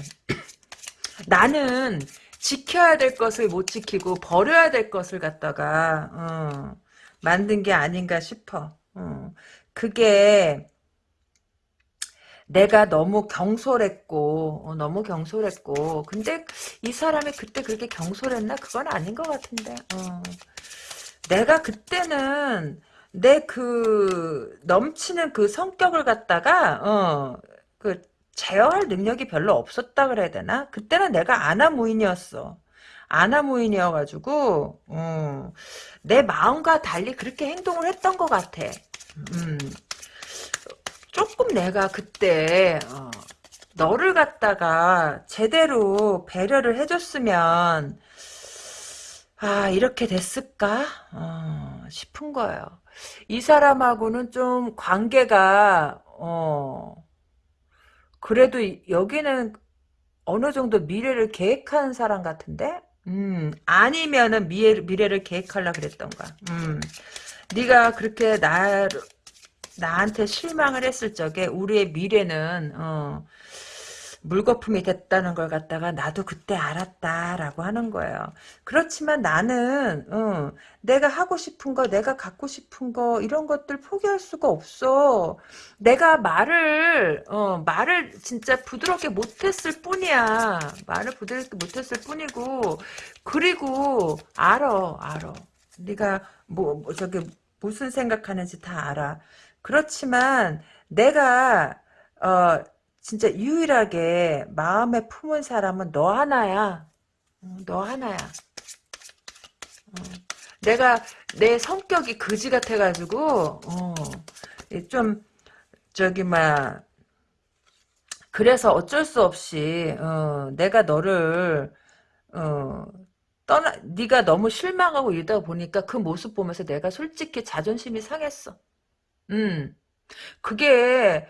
A: 나는 지켜야 될 것을 못 지키고 버려야 될 것을 갖다가 어, 만든 게 아닌가 싶어. 어, 그게 내가 너무 경솔했고 어, 너무 경솔했고 근데 이 사람이 그때 그렇게 경솔했나 그건 아닌 것 같은데 어. 내가 그때는 내 그 넘치는 그 성격을 갖다가 어그 제어할 능력이 별로 없었다 그래야 되나? 그때는 내가 아나무인이었어. 아나무인이어가지고 어, 내 마음과 달리 그렇게 행동을 했던 것 같아. 음, 조금 내가 그때 어, 너를 갖다가 제대로 배려를 해줬으면 아, 이렇게 됐을까? 어, 싶은 거예요. 이 사람하고는 좀 관계가, 어, 그래도 여기는 어느 정도 미래를 계획하는 사람 같은데? 음, 아니면은 미래, 미래를 계획하려 그랬던가. 음, 네가 그렇게 나, 나한테 실망을 했을 적에 우리의 미래는, 어, 물거품이 됐다는 걸 갖다가 나도 그때 알았다라고 하는 거예요. 그렇지만 나는 어, 내가 하고 싶은 거, 내가 갖고 싶은 거 이런 것들 포기할 수가 없어. 내가 말을 어, 말을 진짜 부드럽게 못했을 뿐이야. 말을 부드럽게 못했을 뿐이고 그리고 알아, 알아. 네가 뭐, 뭐 저기 무슨 생각하는지 다 알아. 그렇지만 내가 어 진짜 유일하게 마음에 품은 사람은 너 하나야. 어, 너 하나야. 어. 내가 내 성격이 거지 같아가지고 어, 좀 저기 막 그래서 어쩔 수 없이 어, 내가 너를 어, 떠나 네가 너무 실망하고 이러다 보니까 그 모습 보면서 내가 솔직히 자존심이 상했어. 음 그게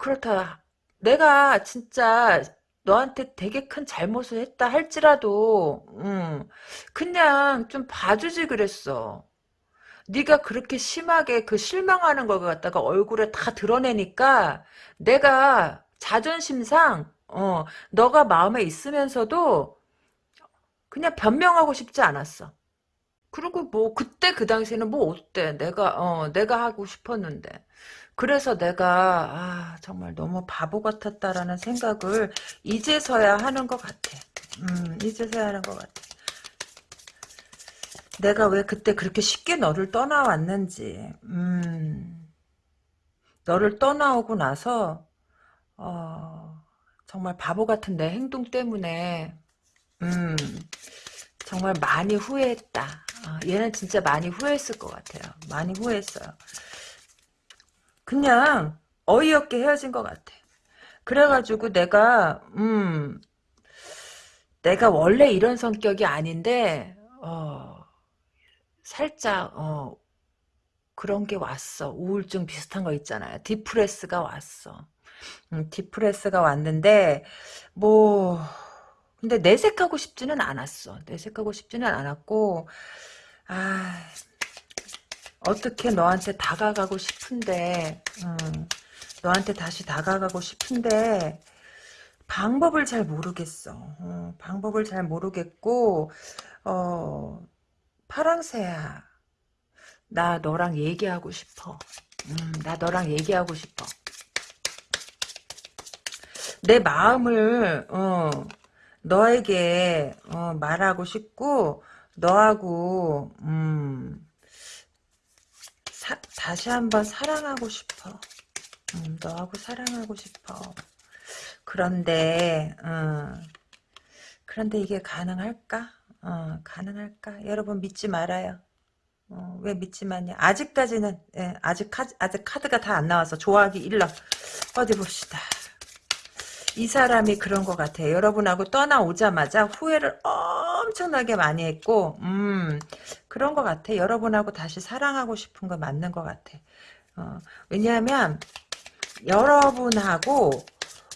A: 그렇다. 내가 진짜 너한테 되게 큰 잘못을 했다 할지라도 음, 그냥 좀 봐주지 그랬어. 네가 그렇게 심하게 그 실망하는 걸 갖다가 얼굴에 다 드러내니까 내가 자존심상 어, 너가 마음에 있으면서도 그냥 변명하고 싶지 않았어. 그리고 뭐 그때 그 당시에는 뭐 어때? 내가 어 내가 하고 싶었는데. 그래서 내가 아 정말 너무 바보 같았다라는 생각을 이제서야 하는 것 같아. 음, 이제서야 하는 것 같아. 내가 왜 그때 그렇게 쉽게 너를 떠나왔는지. 음, 너를 떠나오고 나서 어, 정말 바보 같은 내 행동 때문에 음, 정말 많이 후회했다. 어, 얘는 진짜 많이 후회했을 것 같아요. 많이 후회했어요. 그냥 어이없게 헤어진 것 같아. 그래가지고 내가 음 내가 원래 이런 성격이 아닌데 어 살짝 어 그런 게 왔어. 우울증 비슷한 거 있잖아요. 디프레스가 왔어. 음, 디프레스가 왔는데 뭐 근데 내색하고 싶지는 않았어. 내색하고 싶지는 않았고 아 어떻게 너한테 다가가고 싶은데 음, 너한테 다시 다가가고 싶은데 방법을 잘 모르겠어. 어, 방법을 잘 모르겠고 어, 파랑새야 나 너랑 얘기하고 싶어. 음, 나 너랑 얘기하고 싶어. 내 마음을 어, 너에게 어, 말하고 싶고 너하고 음, 사, 다시 한번 사랑하고 싶어. 음, 너하고 사랑하고 싶어. 그런데 어, 그런데 이게 가능할까? 어, 가능할까? 여러분 믿지 말아요. 어, 왜 믿지 마냐? 아직까지는 예, 아직 카드, 아직 카드가 다 안 나와서 좋아하기 일러 어디 봅시다. 이 사람이 그런 것 같아요. 여러분하고 떠나오자마자 후회를 엄청나게 많이 했고, 음, 그런 것 같아. 여러분하고 다시 사랑하고 싶은 거 맞는 것 같아. 어, 왜냐하면, 여러분하고,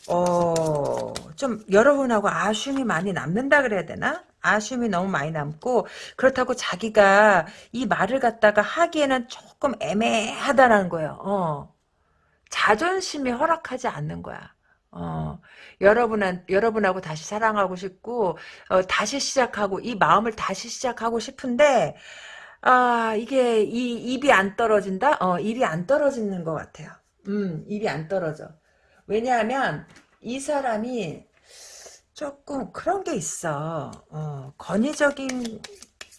A: 어, 좀, 여러분하고 아쉬움이 많이 남는다 그래야 되나? 아쉬움이 너무 많이 남고, 그렇다고 자기가 이 말을 갖다가 하기에는 조금 애매하다라는 거예요. 어. 자존심이 허락하지 않는 거야. 어, 여러분한, 여러분하고 다시 사랑하고 싶고, 어, 다시 시작하고, 이 마음을 다시 시작하고 싶은데, 아, 이게, 이, 입이 안 떨어진다? 어, 입이 안 떨어지는 것 같아요. 음, 입이 안 떨어져. 왜냐하면, 이 사람이 조금 그런 게 있어. 어, 권위적인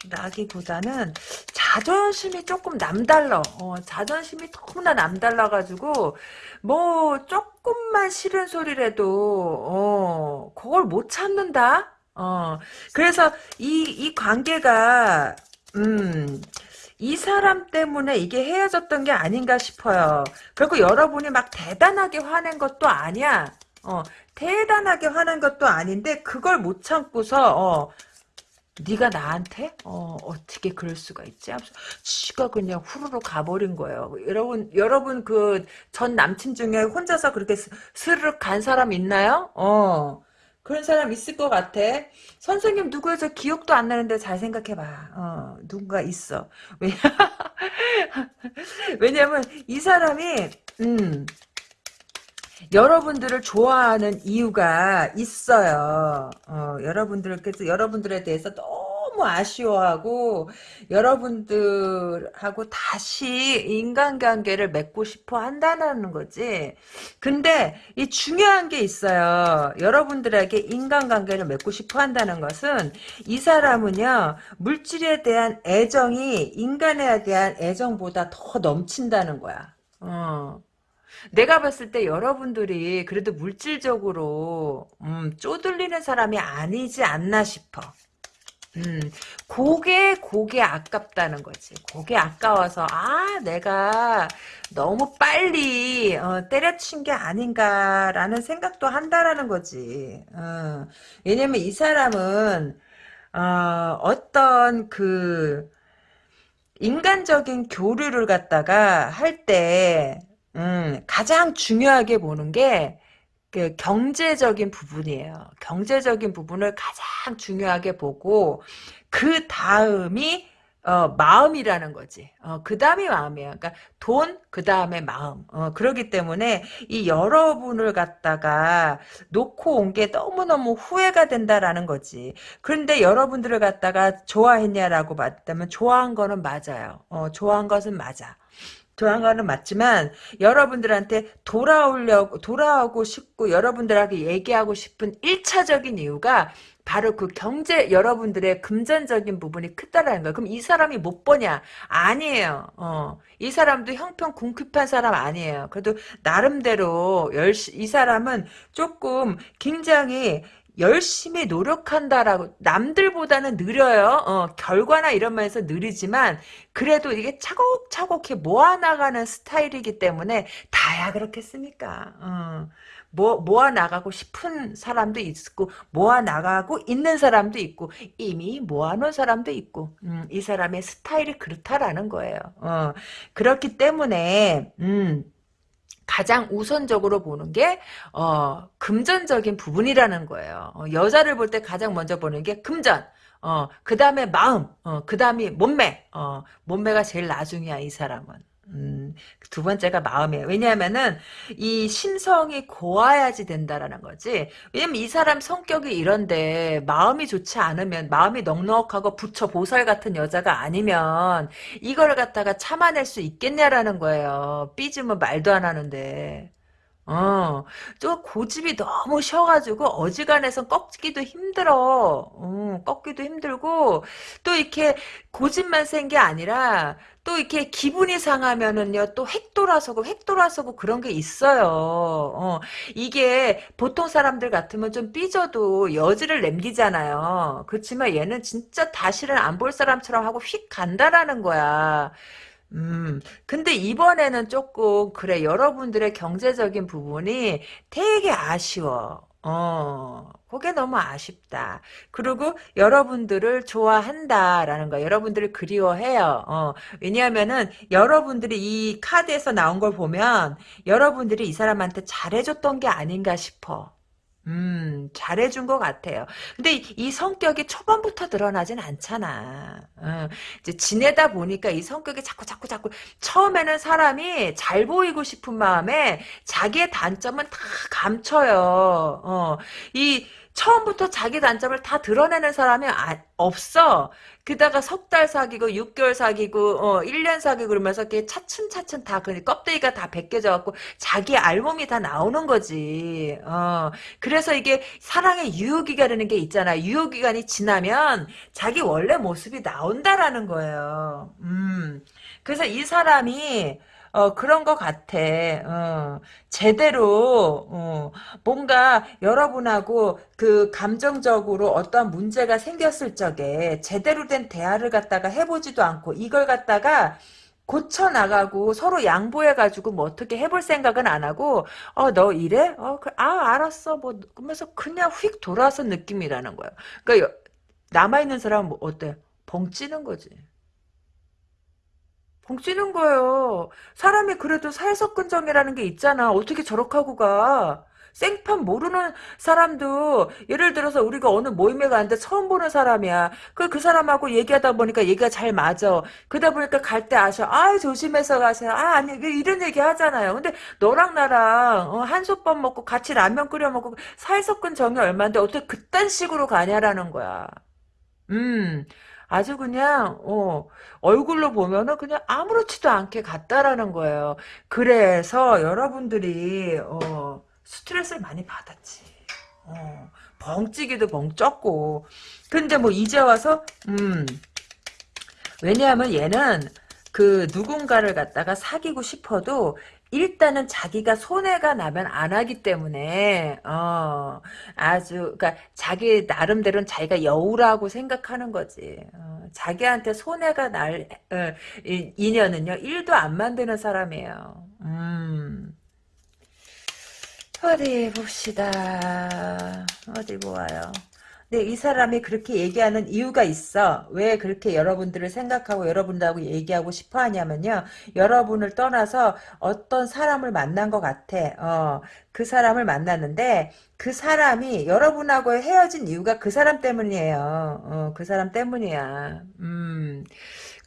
A: 라기보다는 자존심이 조금 남달러. 어, 자존심이 너무나 남달라가지고 뭐 조금만 싫은 소리라도 어, 그걸 못 참는다. 어, 그래서 이, 이 관계가 음, 이 사람 때문에 이게 헤어졌던 게 아닌가 싶어요. 그리고 여러분이 막 대단하게 화낸 것도 아니야. 어, 대단하게 화난 것도 아닌데 그걸 못 참고서 어, 네가 나한테 어, 어떻게 그럴 수가 있지? 지가 그냥 후루룩 가버린 거예요. 여러분 여러분 그 전 남친 중에 혼자서 그렇게 스- 스르륵 간 사람 있나요? 어 그런 사람 있을 것 같아. 선생님 누구여서 기억도 안 나는데 잘 생각해봐. 어 누군가 있어. 왜? 왜냐면 이 사람이 음 여러분들을 좋아하는 이유가 있어요. 어, 여러분들께서 여러분들에 대해서 너무 아쉬워하고 여러분들하고 다시 인간관계를 맺고 싶어 한다는 거지. 근데 이 중요한 게 있어요. 여러분들에게 인간관계를 맺고 싶어 한다는 것은 이 사람은요 물질에 대한 애정이 인간에 대한 애정보다 더 넘친다는 거야. 어. 내가 봤을 때 여러분들이 그래도 물질적으로 음, 쪼들리는 사람이 아니지 않나 싶어. 음, 그게 그게 아깝다는 거지. 그게 아까워서 아 내가 너무 빨리 어, 때려친 게 아닌가라는 생각도 한다라는 거지. 어, 왜냐면 이 사람은 어, 어떤 그 인간적인 교류를 갖다가 할 때, 음, 가장 중요하게 보는 게, 그 경제적인 부분이에요. 경제적인 부분을 가장 중요하게 보고, 그 다음이, 어, 마음이라는 거지. 어, 그 다음이 마음이에요. 그러니까 돈, 그 다음에 마음. 어, 그러기 때문에 이 여러분을 갖다가 놓고 온 게 너무너무 후회가 된다라는 거지. 그런데 여러분들을 갖다가 좋아했냐라고 봤다면 좋아한 거는 맞아요. 어, 좋아한 것은 맞아. 거는 맞지만 여러분들한테 돌아오려고 돌아오고 싶고 여러분들하고 얘기하고 싶은 1차적인 이유가 바로 그 경제 여러분들의 금전적인 부분이 크다라는 거예요. 그럼 이 사람이 못 버냐? 아니에요. 어. 이 사람도 형편 궁핍한 사람 아니에요. 그래도 나름대로 열시 이 사람은 조금 굉장히 열심히 노력한다라고 남들보다는 느려요. 어, 결과나 이런 면에서 느리지만 그래도 이게 차곡차곡 해 모아나가는 스타일이기 때문에 다야 그렇겠습니까? 어. 모, 모아나가고 싶은 사람도 있고 모아나가고 있는 사람도 있고 이미 모아놓은 사람도 있고 음, 이 사람의 스타일이 그렇다라는 거예요. 어. 그렇기 때문에 음, 가장 우선적으로 보는 게 어, 금전적인 부분이라는 거예요. 어, 여자를 볼 때 가장 먼저 보는 게 금전. 어, 그 다음에 마음, 어, 그 다음이 몸매, 어, 몸매가 제일 나중이야, 이 사람은. 음, 두 번째가 마음이에요. 왜냐하면은, 이 심성이 고와야지 된다라는 거지. 왜냐면 이 사람 성격이 이런데, 마음이 좋지 않으면, 마음이 넉넉하고 부처 보살 같은 여자가 아니면, 이걸 갖다가 참아낼 수 있겠냐라는 거예요. 삐지면 말도 안 하는데. 어, 저 고집이 너무 쉬어가지고 어지간해서 꺾기도 힘들어. 어, 꺾기도 힘들고 또 이렇게 고집만 센 게 아니라 또 이렇게 기분이 상하면은요 또 획 돌아서고 획 돌아서고 그런 게 있어요. 어, 이게 보통 사람들 같으면 좀 삐져도 여지를 남기잖아요. 그렇지만 얘는 진짜 다시는 안 볼 사람처럼 하고 휙 간다라는 거야. 음, 근데 이번에는 조금, 그래, 여러분들의 경제적인 부분이 되게 아쉬워. 어, 그게 너무 아쉽다. 그리고 여러분들을 좋아한다라는 거, 여러분들을 그리워해요. 어, 왜냐하면은 여러분들이 이 카드에서 나온 걸 보면 여러분들이 이 사람한테 잘해줬던 게 아닌가 싶어. 음, 잘해준 것 같아요. 근데 이, 이 성격이 초반부터 드러나진 않잖아. 어, 이제 지내다 보니까 이 성격이 자꾸, 자꾸, 자꾸, 처음에는 사람이 잘 보이고 싶은 마음에 자기의 단점은 다 감춰요. 어, 이, 처음부터 자기 단점을 다 드러내는 사람이 아, 없어. 그다가 석 달 사귀고 6개월 사귀고 어 1년 사귀고 그러면서 이렇게 차츰차츰 다 그 껍데기가 다 벗겨져 갖고 자기 알몸이 다 나오는 거지. 어. 그래서 이게 사랑의 유효 기간이라는 게 있잖아. 유효 기간이 지나면 자기 원래 모습이 나온다라는 거예요. 음. 그래서 이 사람이 어, 그런 것 같아. 어, 제대로, 어, 뭔가 여러분하고 그 감정적으로 어떠한 문제가 생겼을 적에 제대로 된 대화를 갖다가 해보지도 않고 이걸 갖다가 고쳐 나가고 서로 양보해 가지고 뭐 어떻게 해볼 생각은 안 하고 어 너 이래? 어, 그, 아 알았어 뭐 그러면서 그냥 휙 돌아서 느낌이라는 거예요. 그러니까 남아 있는 사람은 뭐 어때? 벙 찌는 거지. 벙찌는 거예요. 사람이 그래도 살석근정이라는 게 있잖아. 어떻게 저렇게 하고 가? 생판 모르는 사람도 예를 들어서 우리가 어느 모임에 가는데 처음 보는 사람이야. 그, 그 사람하고 얘기하다 보니까 얘기가 잘 맞아. 그러다 보니까 갈 때 아셔. 아, 조심해서 가세요. 아, 아니, 이런 얘기 하잖아요. 근데 너랑 나랑 어, 한솥밥 먹고 같이 라면 끓여 먹고 살석근 정이 얼만데 어떻게 그딴 식으로 가냐라는 거야. 음. 아주 그냥 어, 얼굴로 보면은 그냥 아무렇지도 않게 갔다라는 거예요. 그래서 여러분들이 어, 스트레스를 많이 받았지. 어, 벙찌기도 벙쪘고. 근데 뭐 이제 와서 음 왜냐하면 얘는 그 누군가를 갖다가 사귀고 싶어도 일단은 자기가 손해가 나면 안 하기 때문에 어 아주 그러니까 자기 나름대로는 자기가 여우라고 생각하는 거지. 어, 자기한테 손해가 날 어, 이- 인연은요 1도 안 만드는 사람이에요. 음. 어디 봅시다. 어디 보아요. 근데 이 사람이 그렇게 얘기하는 이유가 있어. 왜 그렇게 여러분들을 생각하고 여러분들하고 얘기하고 싶어 하냐면요. 여러분을 떠나서 어떤 사람을 만난 것 같아. 어, 그 사람을 만났는데 그 사람이 여러분하고 헤어진 이유가 그 사람 때문이에요. 어, 그 사람 때문이야. 음.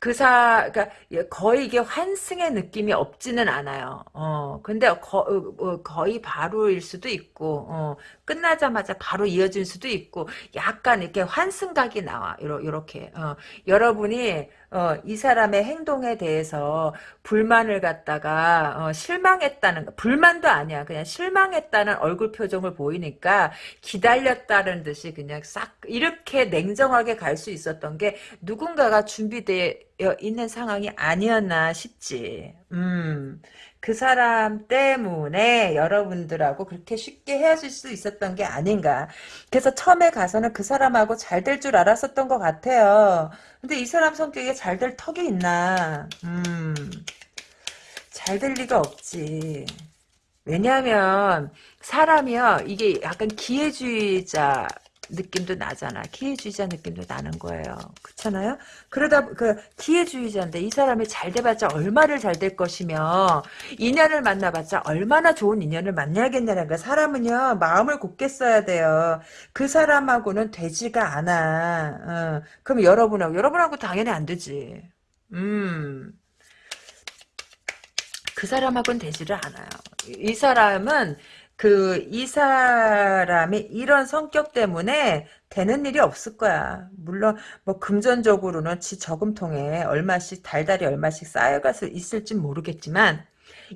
A: 그 사, 그니까, 거의 이게 환승의 느낌이 없지는 않아요. 어, 근데 거, 어, 어, 거의 바로일 수도 있고, 어, 끝나자마자 바로 이어질 수도 있고, 약간 이렇게 환승각이 나와. 요렇게. 어, 여러분이, 어, 이 사람의 행동에 대해서 불만을 갖다가, 어, 실망했다는, 거. 불만도 아니야. 그냥 실망했다는 얼굴 표정을 보이니까 기다렸다는 듯이 그냥 싹, 이렇게 냉정하게 갈 수 있었던 게 누군가가 준비되어 있는 상황이 아니었나 싶지. 음. 그 사람 때문에 여러분들하고 그렇게 쉽게 헤어질 수 있었던 게 아닌가. 그래서 처음에 가서는 그 사람하고 잘 될 줄 알았었던 것 같아요. 근데 이 사람 성격에 잘 될 턱이 있나. 음. 잘 될 리가 없지. 왜냐하면 사람이요 이게 약간 기회주의자 느낌도 나잖아. 기회주의자 느낌도 나는 거예요. 그렇잖아요? 그러다 그 기회주의자인데 이 사람이 잘 돼봤자 얼마를 잘 될 것이며 인연을 만나봤자 얼마나 좋은 인연을 만나야겠냐는 거야. 사람은요 마음을 곱게 써야 돼요. 그 사람하고는 되지가 않아. 어. 그럼 여러분하고 여러분하고 당연히 안 되지. 음. 그 사람하고는 되지를 않아요. 이 사람은 그 이 사람이 이런 성격 때문에 되는 일이 없을 거야. 물론 뭐 금전적으로는 지 저금통에 얼마씩 달달이 얼마씩 쌓여갈 수 있을지 모르겠지만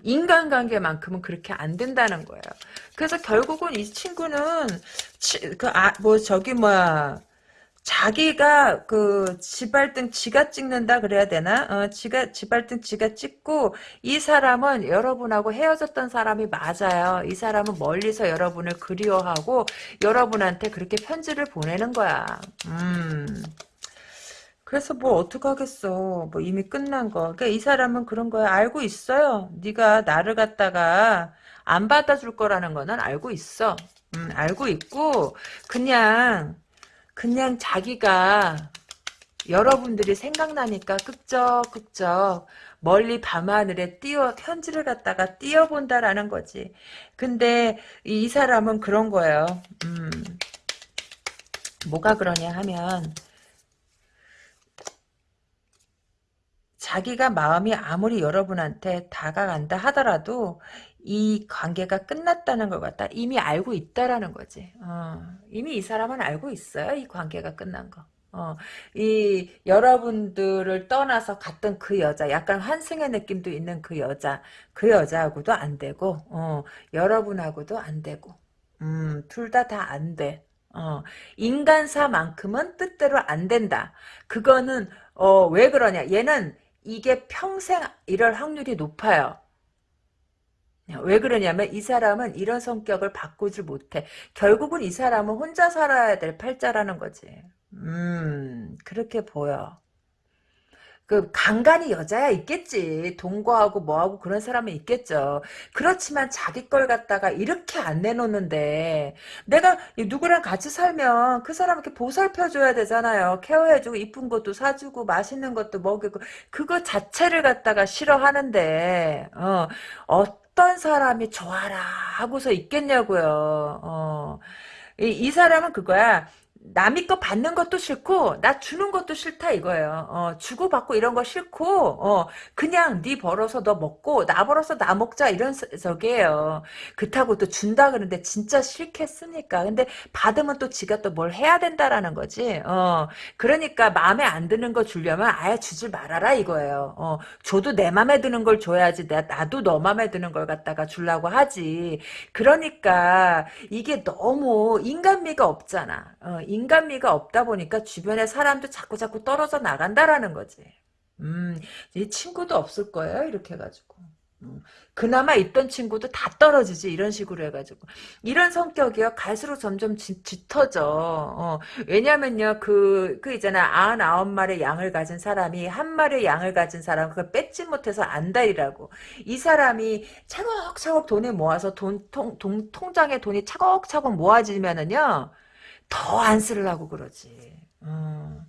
A: 인간관계만큼은 그렇게 안 된다는 거예요. 그래서 결국은 이 친구는 그아 뭐 저기 뭐야 자기가 그 지발등 지가 찍는다 그래야 되나? 어, 지가 지발등 지가 찍고 이 사람은 여러분하고 헤어졌던 사람이 맞아요. 이 사람은 멀리서 여러분을 그리워하고 여러분한테 그렇게 편지를 보내는 거야. 음. 그래서 뭐 어떡하겠어. 뭐 이미 끝난 거. 그러니까 이 사람은 그런 거야. 알고 있어요. 네가 나를 갖다가 안 받아줄 거라는 거는 알고 있어. 음, 알고 있고 그냥 그냥 자기가 여러분들이 생각나니까 끄적끄적 멀리 밤하늘에 띄어 편지를 갖다가 띄어본다라는 거지. 근데 이 사람은 그런 거예요. 음, 뭐가 그러냐 하면 자기가 마음이 아무리 여러분한테 다가간다 하더라도 이 관계가 끝났다는 걸 갖다 이미 알고 있다라는 거지. 어, 이미 이 사람은 알고 있어요. 이 관계가 끝난 거. 어, 이 여러분들을 떠나서 갔던 그 여자, 약간 환승의 느낌도 있는 그 여자, 그 여자하고도 안 되고, 어, 여러분하고도 안 되고, 음, 둘 다 다 안 돼. 어, 인간사만큼은 뜻대로 안 된다. 그거는 어, 왜 그러냐? 얘는 이게 평생 이럴 확률이 높아요. 왜 그러냐면 이 사람은 이런 성격을 바꾸질 못해. 결국은 이 사람은 혼자 살아야 될 팔자라는 거지. 음, 그렇게 보여. 그 간간히 여자야 있겠지. 동거하고 뭐하고 그런 사람은 있겠죠. 그렇지만 자기 걸 갖다가 이렇게 안 내놓는데 내가 누구랑 같이 살면 그 사람 이렇게 보살펴줘야 되잖아요. 케어해주고 이쁜 것도 사주고 맛있는 것도 먹이고 그거 자체를 갖다가 싫어하는데 어, 어 떤 사람이 좋아라 하고서 있겠냐고요. 어. 이, 이 사람은 그거야. 남이 거 받는 것도 싫고 나 주는 것도 싫다 이거예요. 어, 주고 받고 이런 거 싫고 어, 그냥 네 벌어서 너 먹고 나 벌어서 나 먹자 이런 적이에요. 그렇다고 또 준다 그러는데 진짜 싫겠습니까? 근데 받으면 또 지가 또 뭘 해야 된다라는 거지. 어, 그러니까 마음에 안 드는 거 주려면 아예 주질 말아라 이거예요. 어, 줘도 내 맘에 드는 걸 줘야지 나, 나도 너 맘에 드는 걸 갖다가 주려고 하지. 그러니까 이게 너무 인간미가 없잖아. 어, 인간미가 없다 보니까 주변에 사람도 자꾸 자꾸 떨어져 나간다라는 거지. 음, 이 친구도 없을 거예요. 이렇게 해가지고. 음, 그나마 있던 친구도 다 떨어지지 이런 식으로 해가지고 이런 성격이요 갈수록 점점 짙, 짙어져 어, 왜냐면요 그, 그 있잖아 아흔 아홉 마리 양을 가진 사람이 한 마리 양을 가진 사람 그걸 뺏지 못해서 안달이라고 이 사람이 차곡차곡 돈을 모아서 돈, 통, 돈, 통장에 돈이 차곡차곡 모아지면은요 더 안 쓰려고 그러지. 어.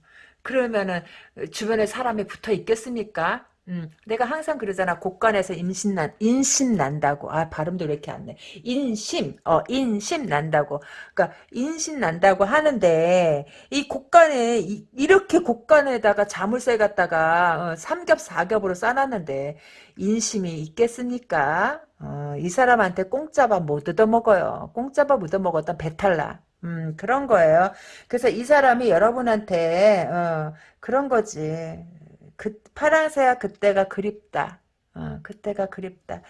A: 그러면은 주변에 사람이 붙어 있겠습니까? 음, 내가 항상 그러잖아. 곡간에서 임신 난, 인심 난다고. 아, 발음도 왜 이렇게 안 내. 인심, 어, 인심 난다고. 그러니까, 인심 난다고 하는데, 이 곡간에, 이, 렇게 곡간에다가 자물쇠 갖다가, 어, 삼겹, 사겹으로 싸놨는데, 인심이 있겠습니까? 어, 이 사람한테 공짜밥 못 얻어먹어요. 공짜밥 얻어먹었다 배탈나. 음, 그런 거예요. 그래서 이 사람이 여러분한테, 어, 그런 거지. 그, 파랑새야 그때가 그립다. 어, 그때가 그립다.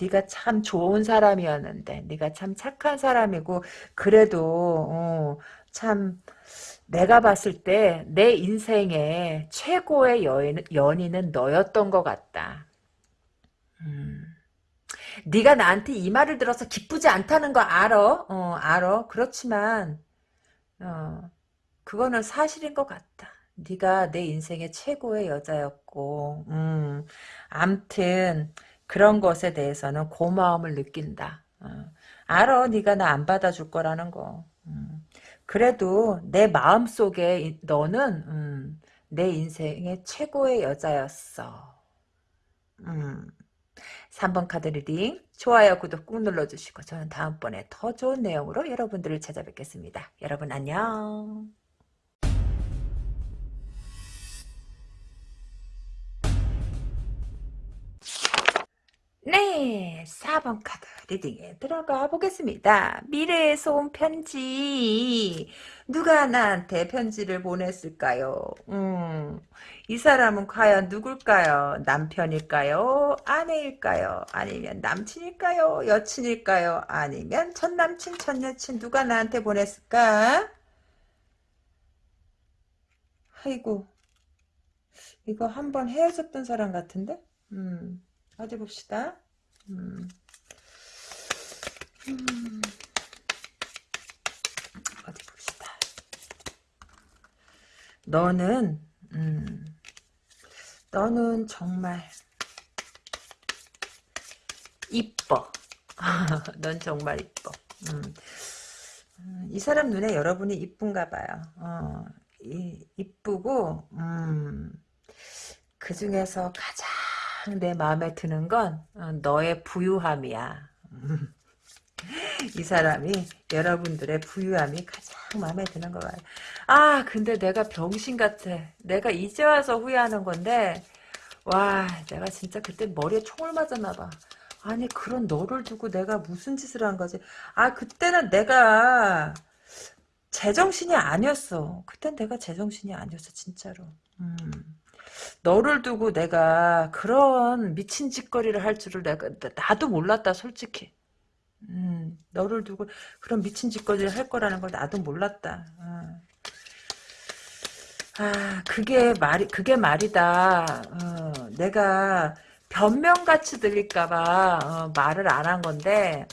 A: 네가 참 좋은 사람이었는데, 네가 참 착한 사람이고, 그래도, 어, 참, 내가 봤을 때, 내 인생의 최고의 여인, 연인은 너였던 것 같다. 음. 네가 나한테 이 말을 들어서 기쁘지 않다는 거 알아. 어, 알아. 그렇지만 어, 그거는 사실인 것 같다. 네가 내 인생의 최고의 여자였고 음, 암튼 그런 것에 대해서는 고마움을 느낀다. 어, 알아. 네가 나 안 받아줄 거라는 거. 음, 그래도 내 마음속에 너는 음, 내 인생의 최고의 여자였어. 음. 3번 카드 reading 좋아요 구독 꾹 눌러주시고 저는 다음번에 더 좋은 내용으로 여러분들을 찾아뵙겠습니다. 여러분 안녕 네, 4번 카드 리딩에 들어가 보겠습니다. 미래의 소음 편지. 누가 나한테 편지를 보냈을까요? 음, 이 사람은 과연 누굴까요? 남편일까요? 아내일까요? 아니면 남친일까요? 여친일까요? 아니면 전남친, 전여친 누가 나한테 보냈을까? 아이고, 이거 한번 헤어졌던 사람 같은데? 음. 어디 봅시다. 음. 음. 어디 봅시다. 너는 음. 너는 정말 이뻐. 넌 정말 이뻐. 음. 음. 이 사람 눈에 여러분이 이쁜가 봐요. 어, 이, 이쁘고 음, 그 중에서 가장 내 마음에 드는 건 어, 너의 부유함이야. 이 사람이 여러분들의 부유함이 가장 마음에 드는 거 같아요. 아 근데 내가 병신 같아. 내가 이제 와서 후회하는 건데 와 내가 진짜 그때 머리에 총을 맞았나 봐. 아니 그런 너를 두고 내가 무슨 짓을 한 거지. 아 그때는 내가 제정신이 아니었어. 그땐 내가 제정신이 아니었어 진짜로. 음. 너를 두고 내가 그런 미친 짓거리를 할 줄을 내가 나도 몰랐다 솔직히. 음, 너를 두고 그런 미친 짓거리를 할 거라는 걸 나도 몰랐다. 어. 아, 그게 말이 그게 말이다. 어, 내가 변명같이 들릴까봐 어, 말을 안 한 건데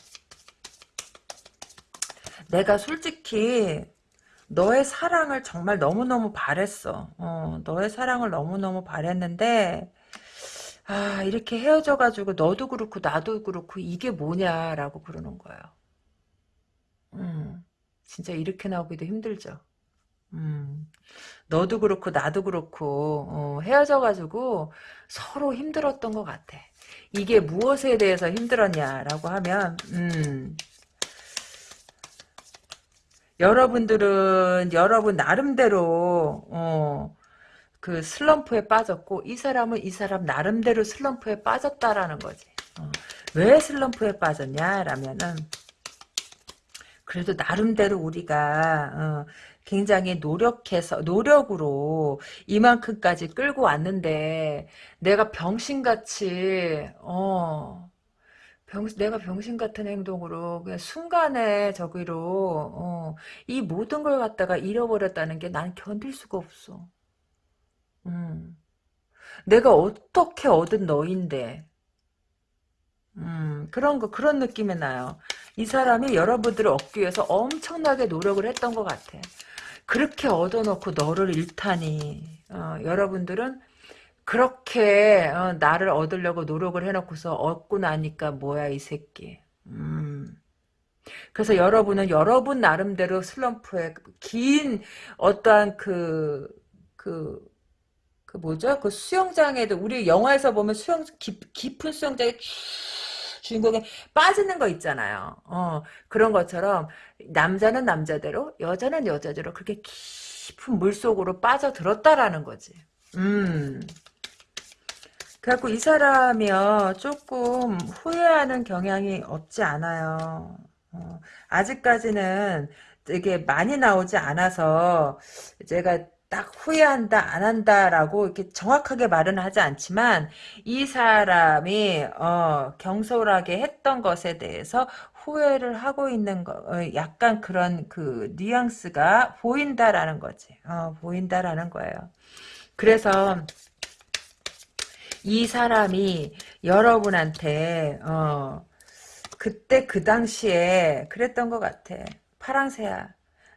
A: 내가 솔직히 너의 사랑을 정말 너무너무 바랬어. 어, 너의 사랑을 너무너무 바랬는데, 아, 이렇게 헤어져가지고 너도 그렇고 나도 그렇고 이게 뭐냐라고 그러는 거예요. 음, 진짜 이렇게 나오기도 힘들죠. 음, 너도 그렇고 나도 그렇고 어, 헤어져가지고 서로 힘들었던 것 같아. 이게 무엇에 대해서 힘들었냐라고 하면 음, 여러분들은 여러분 나름대로 어, 그 슬럼프에 빠졌고 이 사람은 이 사람 나름대로 슬럼프에 빠졌다라는 거지. 어, 왜 슬럼프에 빠졌냐라면은 그래도 나름대로 우리가 어, 굉장히 노력해서 노력으로 이만큼까지 끌고 왔는데 내가 병신같이 어 병, 내가 병신 같은 행동으로 그냥 순간에 저기로 어, 이 모든 걸 갖다가 잃어버렸다는 게 난 견딜 수가 없어. 음. 내가 어떻게 얻은 너인데 음, 그런 거, 그런 느낌이 나요. 이 사람이 여러분들을 얻기 위해서 엄청나게 노력을 했던 것 같아. 그렇게 얻어놓고 너를 잃다니, 어, 여러분들은 그렇게, 어, 나를 얻으려고 노력을 해놓고서 얻고 나니까 뭐야, 이 새끼. 음. 그래서 여러분은 여러분 나름대로 슬럼프에 긴 어떠한 그, 그, 그 뭐죠? 그 수영장에도 우리 영화에서 보면 수영 깊, 깊은 수영장에 주인공이 빠지는 거 있잖아요. 어, 그런 것처럼 남자는 남자대로 여자는 여자대로 그렇게 깊은 물속으로 빠져들었다라는 거지. 음. 그래갖고 이 사람이요 조금 후회하는 경향이 없지 않아요. 어, 아직까지는 되게 많이 나오지 않아서 제가 딱 후회한다 안 한다라고 이렇게 정확하게 말은 하지 않지만 이 사람이 어, 경솔하게 했던 것에 대해서 후회를 하고 있는 거 어, 약간 그런 그 뉘앙스가 보인다라는 거지. 어, 보인다라는 거예요. 그래서 이 사람이 여러분한테 어, 그때 그 당시에 그랬던 것 같아. 파랑새야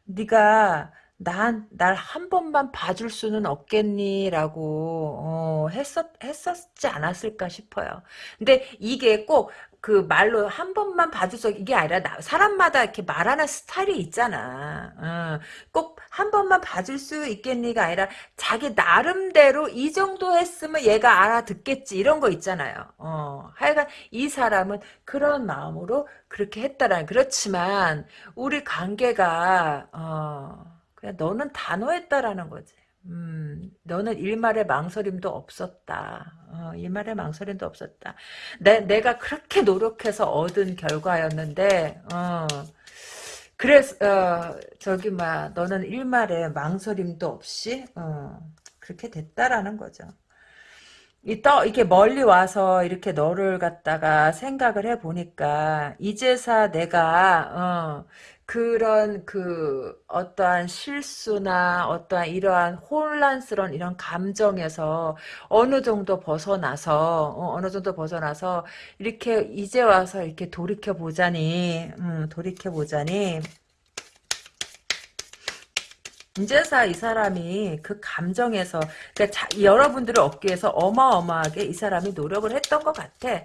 A: 네가 난, 날 한 번만 봐줄 수는 없겠니? 라고, 어, 했었, 했었지 않았을까 싶어요. 근데 이게 꼭 그 말로 한 번만 봐줄 수, 이게 아니라 나, 사람마다 이렇게 말하는 스타일이 있잖아. 어, 꼭한 번만 봐줄 수 있겠니가 아니라 자기 나름대로 이 정도 했으면 얘가 알아듣겠지. 이런 거 있잖아요. 어, 하여간 이 사람은 그런 마음으로 그렇게 했다라는, 그렇지만 우리 관계가, 어, 그냥 너는 단호했다라는 거지. 음, 너는 일말의 망설임도 없었다. 어, 일말의 망설임도 없었다. 내, 내가 그렇게 노력해서 얻은 결과였는데, 어, 그래서, 어, 저기, 막, 너는 일말의 망설임도 없이, 어, 그렇게 됐다라는 거죠. 이 떠, 이렇게 멀리 와서 이렇게 너를 갖다가 생각을 해보니까, 이제사 내가, 어, 그런 그 어떠한 실수나 어떠한 이러한 혼란스러운 이런 감정에서 어느 정도 벗어나서 어, 느 정도 벗어나서 이렇게 이제 와서 이렇게 돌이켜 보자니 음, 돌이켜 보자니 이제사 이 사람이 그 감정에서 그러니까 자, 여러분들을 얻기 위해서 어마어마하게 이 사람이 노력을 했던 것 같아.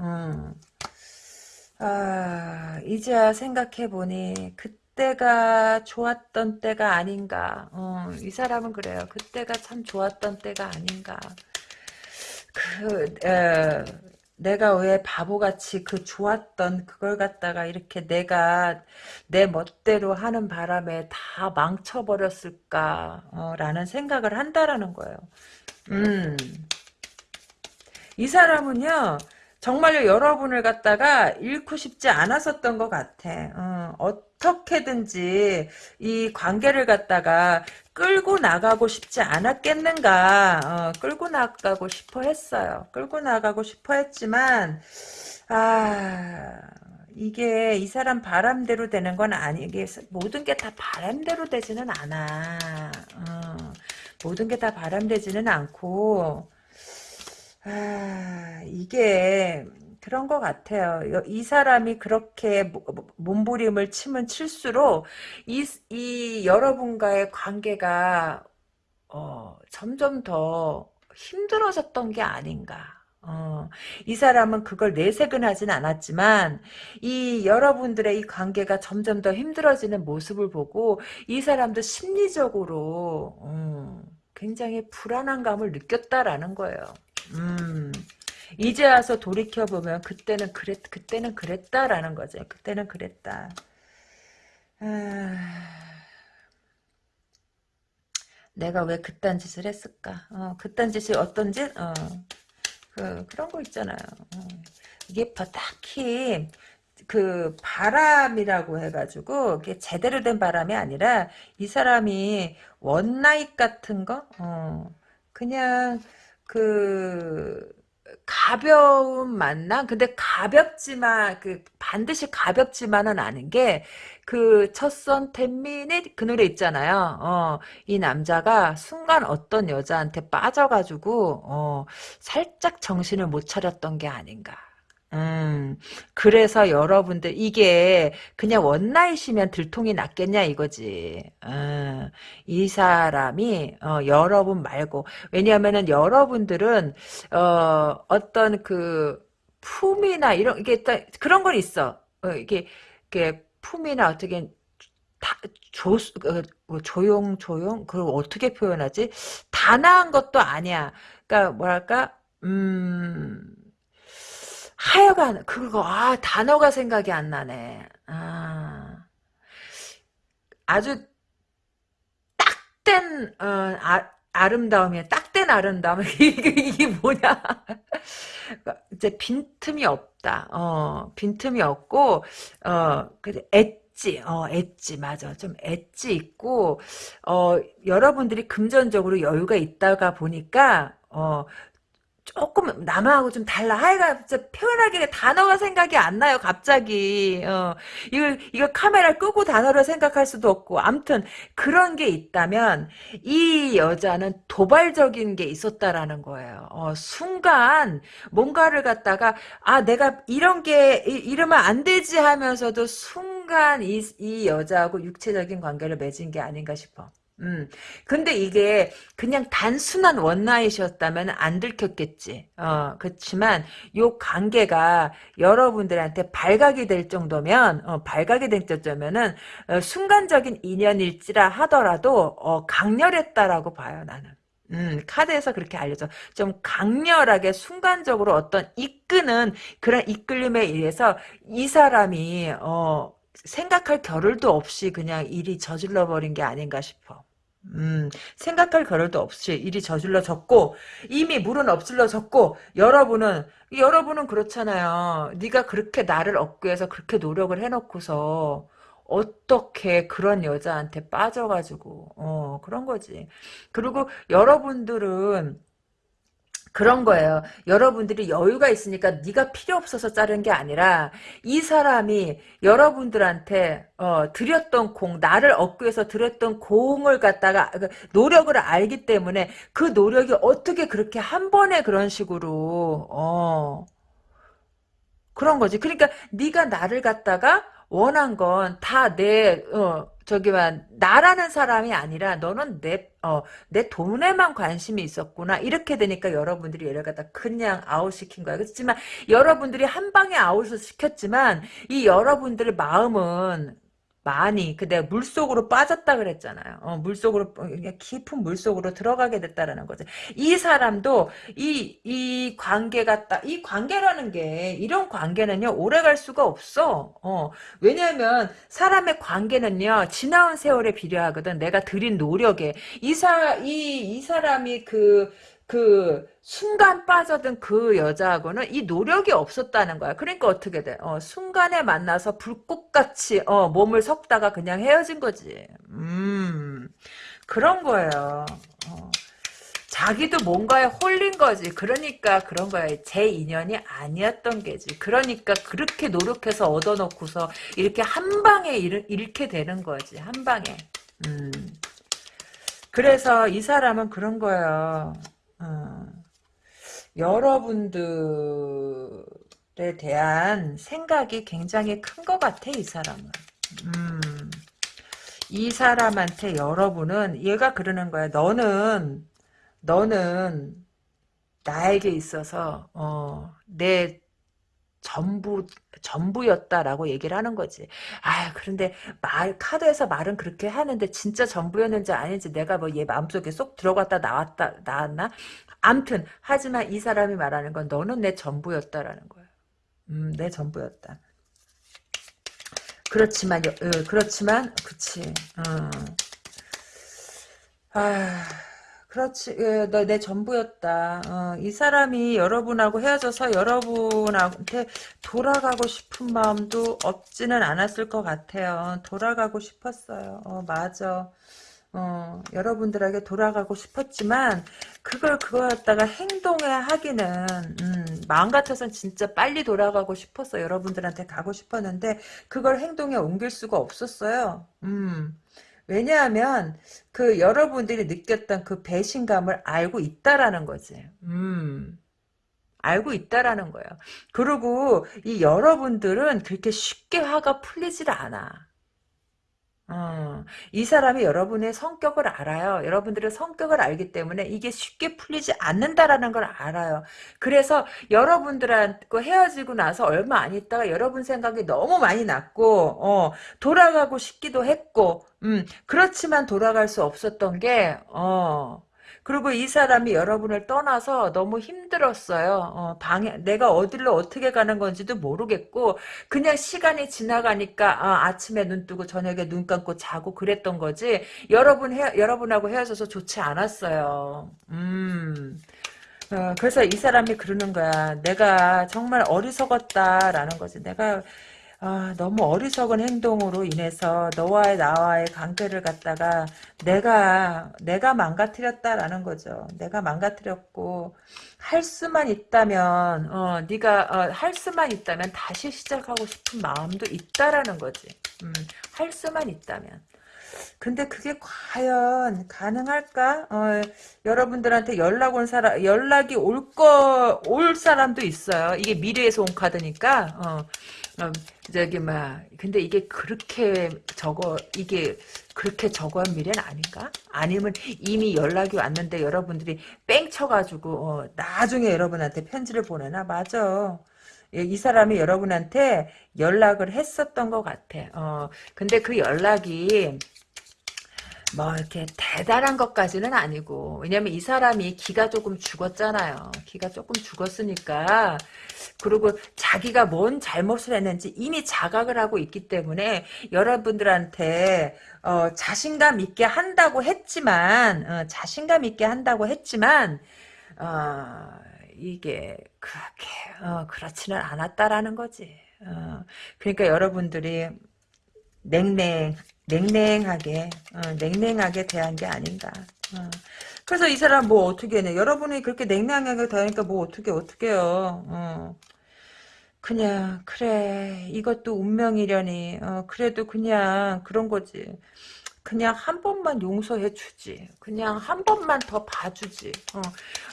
A: 음. 아, 이제야 생각해보니 그때가 좋았던 때가 아닌가. 어, 이 사람은 그래요. 그때가 참 좋았던 때가 아닌가. 그, 에, 내가 왜 바보같이 그 좋았던 그걸 갖다가 이렇게 내가 내 멋대로 하는 바람에 다 망쳐버렸을까 어, 라는 생각을 한다라는 거예요. 음. 이 사람은요 정말로 여러분을 갖다가 잃고 싶지 않았었던 것 같아. 어, 떻게든지 이 관계를 갖다가 끌고 나가고 싶지 않았겠는가. 어, 끌고 나가고 싶어 했어요. 끌고 나가고 싶어 했지만 아 이게 이 사람 바람대로 되는 건 아니 이게 모든 게 다 바람대로 되지는 않아. 어, 모든 게 다 바람되지는 않고 아, 이게 그런 것 같아요. 이 사람이 그렇게 몸부림을 치면 칠수록 이, 이 여러분과의 관계가 어, 점점 더 힘들어졌던 게 아닌가. 어, 이 사람은 그걸 내색은 하진 않았지만 이 여러분들의 이 관계가 점점 더 힘들어지는 모습을 보고 이 사람도 심리적으로 음, 굉장히 불안한 감을 느꼈다라는 거예요. 음, 이제 와서 돌이켜 보면 그때는 그랬 그때는 그랬다라는 거죠. 그때는 그랬다. 아... 내가 왜 그딴 짓을 했을까? 어, 그딴 짓이 어떤 짓? 어, 그, 그런 거 있잖아요. 어. 이게 딱히 그 바람이라고 해가지고 이게 제대로 된 바람이 아니라 이 사람이 one night 같은 거, 어, 그냥 그 가벼운 만남? 근데 가볍지만, 그, 반드시 가볍지만은 않은 게, 그, 첫선 ten minutes 그 노래 있잖아요. 어, 이 남자가 순간 어떤 여자한테 빠져가지고, 어, 살짝 정신을 못 차렸던 게 아닌가. 음, 그래서 여러분들, 이게 그냥 원나잇이면 들통이 났겠냐 이거지. 음, 이 사람이, 어, 여러분 말고, 왜냐면은 여러분들은, 어, 어떤 그, 품이나 이런, 이게 그런 건 있어. 어, 이게, 이게 품이나 어떻게, 다, 조, 어, 뭐 조용, 조용? 그걸 어떻게 표현하지? 단아한 것도 아니야. 그러니까, 뭐랄까, 음, 하여간 그거 아 단어가 생각이 안 나네. 아, 아주 딱된 어, 아, 아름다움이야. 딱된 아름다움. 이게, 이게 뭐냐. 이제 빈틈이 없다. 어, 빈틈이 없고, 어, 그 엣지, 어, 엣지, 맞아. 좀 엣지 있고, 어, 여러분들이 금전적으로 여유가 있다가 보니까, 어, 조금 남하고 좀 달라. 하여간 진짜 표현하기가 단어가 생각이 안 나요. 갑자기. 어, 이거 이거 카메라 끄고 단어를 생각할 수도 없고. 암튼 그런 게 있다면 이 여자는 도발적인 게 있었다라는 거예요. 어, 순간 뭔가를 갖다가 아 내가 이런 게 이러면 안 되지 하면서도 순간 이, 이 여자하고 육체적인 관계를 맺은 게 아닌가 싶어. 음. 근데 이게 그냥 단순한 원나잇이었다면 안 들켰겠지. 어, 그렇지만 요 관계가 여러분들한테 발각이 될 정도면, 어, 발각이 될 정도면은, 어, 순간적인 인연일지라 하더라도, 어, 강렬했다라고 봐요, 나는. 음, 카드에서 그렇게 알려줘. 좀 강렬하게 순간적으로 어떤 이끄는 그런 이끌림에 의해서 이 사람이 어 생각할 겨를도 없이 그냥 일이 저질러 버린 게 아닌가 싶어. 음, 생각할 겨를도 없이 일이 저질러졌고 이미 물은 엎질러졌고 여러분은 여러분은 그렇잖아요. 네가 그렇게 나를 얻기 위해서 그렇게 노력을 해놓고서 어떻게 그런 여자한테 빠져가지고 어 그런 거지. 그리고 여러분들은 그런 거예요. 여러분들이 여유가 있으니까 네가 필요 없어서 자른 게 아니라 이 사람이 여러분들한테 어, 드렸던 공, 나를 얻기 위해서 드렸던 공을 갖다가 그 노력을 알기 때문에 그 노력이 어떻게 그렇게 한 번에 그런 식으로 어, 그런 거지. 그러니까 네가 나를 갖다가 원한 건 다 내 어, 저기만 나라는 사람이 아니라 너는 내 어, 내 돈에만 관심이 있었구나. 이렇게 되니까 여러분들이 얘를 갖다 그냥 아웃시킨 거야. 그렇지만 여러분들이 한 방에 아웃을 시켰지만 이 여러분들의 마음은 많이 근데 물속으로 빠졌다 그랬잖아요. 어, 물속으로 깊은 물속으로 들어가게 됐다라는 거죠. 이 사람도 이 이 관계가 딱이 관계라는 게 이런 관계는요 오래 갈 수가 없어. 어, 왜냐하면 사람의 관계는요 지나온 세월에 비례하거든. 내가 들인 노력에 이사이 이 사람이 그 그 순간 빠져든 그 여자하고는 이 노력이 없었다는 거야. 그러니까 어떻게 돼? 어, 순간에 만나서 불꽃같이 어, 몸을 섞다가 그냥 헤어진 거지. 음 그런 거예요. 어. 자기도 뭔가에 홀린 거지. 그러니까 그런 거야. 제 인연이 아니었던 게지. 그러니까 그렇게 노력해서 얻어놓고서 이렇게 한 방에 잃, 잃게 되는 거지. 한 방에. 음. 그래서 이 사람은 그런 거예요. 어, 여러분들 여러분들에 대한 생각이 굉장히 큰 것 같아 이 사람은. 음. 이 사람한테 여러분은 얘가 그러는 거야. 너는 너는 나에게 있어서 어, 내 전부 전부였다라고 얘기를 하는 거지. 아 그런데 말 카드에서 말은 그렇게 하는데 진짜 전부였는지 아닌지 내가 뭐 얘 마음속에 쏙 들어갔다 나왔다 나왔나? 암튼 하지만 이 사람이 말하는 건 너는 내 전부였다라는 거야. 음, 내 전부였다. 그렇지만 어, 그렇지만 그치. 어. 아. 그렇지, 예, 너내 전부였다. 어, 이 사람이 여러분하고 헤어져서 여러분한테 돌아가고 싶은 마음도 없지는 않았을 것 같아요. 돌아가고 싶었어요. 어, 맞아. 어, 여러분들에게 돌아가고 싶었지만 그걸 그거였다가 행동에 하기는 음, 마음 같아서는 진짜 빨리 돌아가고 싶었어 여러분들한테 가고 싶었는데 그걸 행동에 옮길 수가 없었어요 음. 왜냐하면 그 여러분들이 느꼈던 그 배신감을 알고 있다라는 거지. 음. 알고 있다라는 거예요. 그리고 이 여러분들은 그렇게 쉽게 화가 풀리질 않아. 어, 이 사람이 여러분의 성격을 알아요. 여러분들의 성격을 알기 때문에 이게 쉽게 풀리지 않는다라는 걸 알아요. 그래서 여러분들하고 헤어지고 나서 얼마 안 있다가 여러분 생각이 너무 많이 났고 어, 돌아가고 싶기도 했고 음, 그렇지만 돌아갈 수 없었던 게 어, 그리고 이 사람이 여러분을 떠나서 너무 힘들었어요. 어, 방에 내가 어디로 어떻게 가는 건지도 모르겠고 그냥 시간이 지나가니까 아, 아침에 눈 뜨고 저녁에 눈 감고 자고 그랬던 거지. 여러분 헤, 여러분하고 헤어져서 좋지 않았어요. 음. 어, 그래서 이 사람이 그러는 거야. 내가 정말 어리석었다라는 거지. 내가 아, 너무 어리석은 행동으로 인해서 너와의 나와의 관계를 갖다가 내가 내가 망가뜨렸다라는 거죠. 내가 망가뜨렸고 할 수만 있다면 어, 네가 어, 할 수만 있다면 다시 시작하고 싶은 마음도 있다라는 거지. 음, 할 수만 있다면. 근데 그게 과연 가능할까? 어, 여러분들한테 연락 온 사람, 연락이 올 거, 올 사람도 있어요. 이게 미래에서 온 카드니까, 어, 어, 저기, 막, 근데 이게 그렇게 적어, 이게 그렇게 적어한 미래는 아닌가? 아니면 이미 연락이 왔는데 여러분들이 뺑 쳐가지고, 어, 나중에 여러분한테 편지를 보내나? 맞아. 예, 이 사람이 여러분한테 연락을 했었던 것 같아. 어, 근데 그 연락이, 뭐 이렇게 대단한 것까지는 아니고 왜냐면 이 사람이 기가 조금 죽었잖아요. 기가 조금 죽었으니까 그리고 자기가 뭔 잘못을 했는지 이미 자각을 하고 있기 때문에 여러분들한테 어, 자신감 있게 한다고 했지만 어, 자신감 있게 한다고 했지만 어, 이게 그렇게 어, 그렇지는 않았다라는 거지. 어, 그러니까 여러분들이 냉랭 냉랭하게 어, 냉랭하게 대한 게 아닌가. 어. 그래서 이 사람 뭐 어떻게 해? 여러분이 그렇게 냉랭하게 대하니까 뭐 어떻게 어떻게 해요. 어. 그냥 그래 이것도 운명이려니 어, 그래도 그냥 그런 거지. 그냥 한 번만 용서해 주지. 그냥 한 번만 더 봐주지. 어.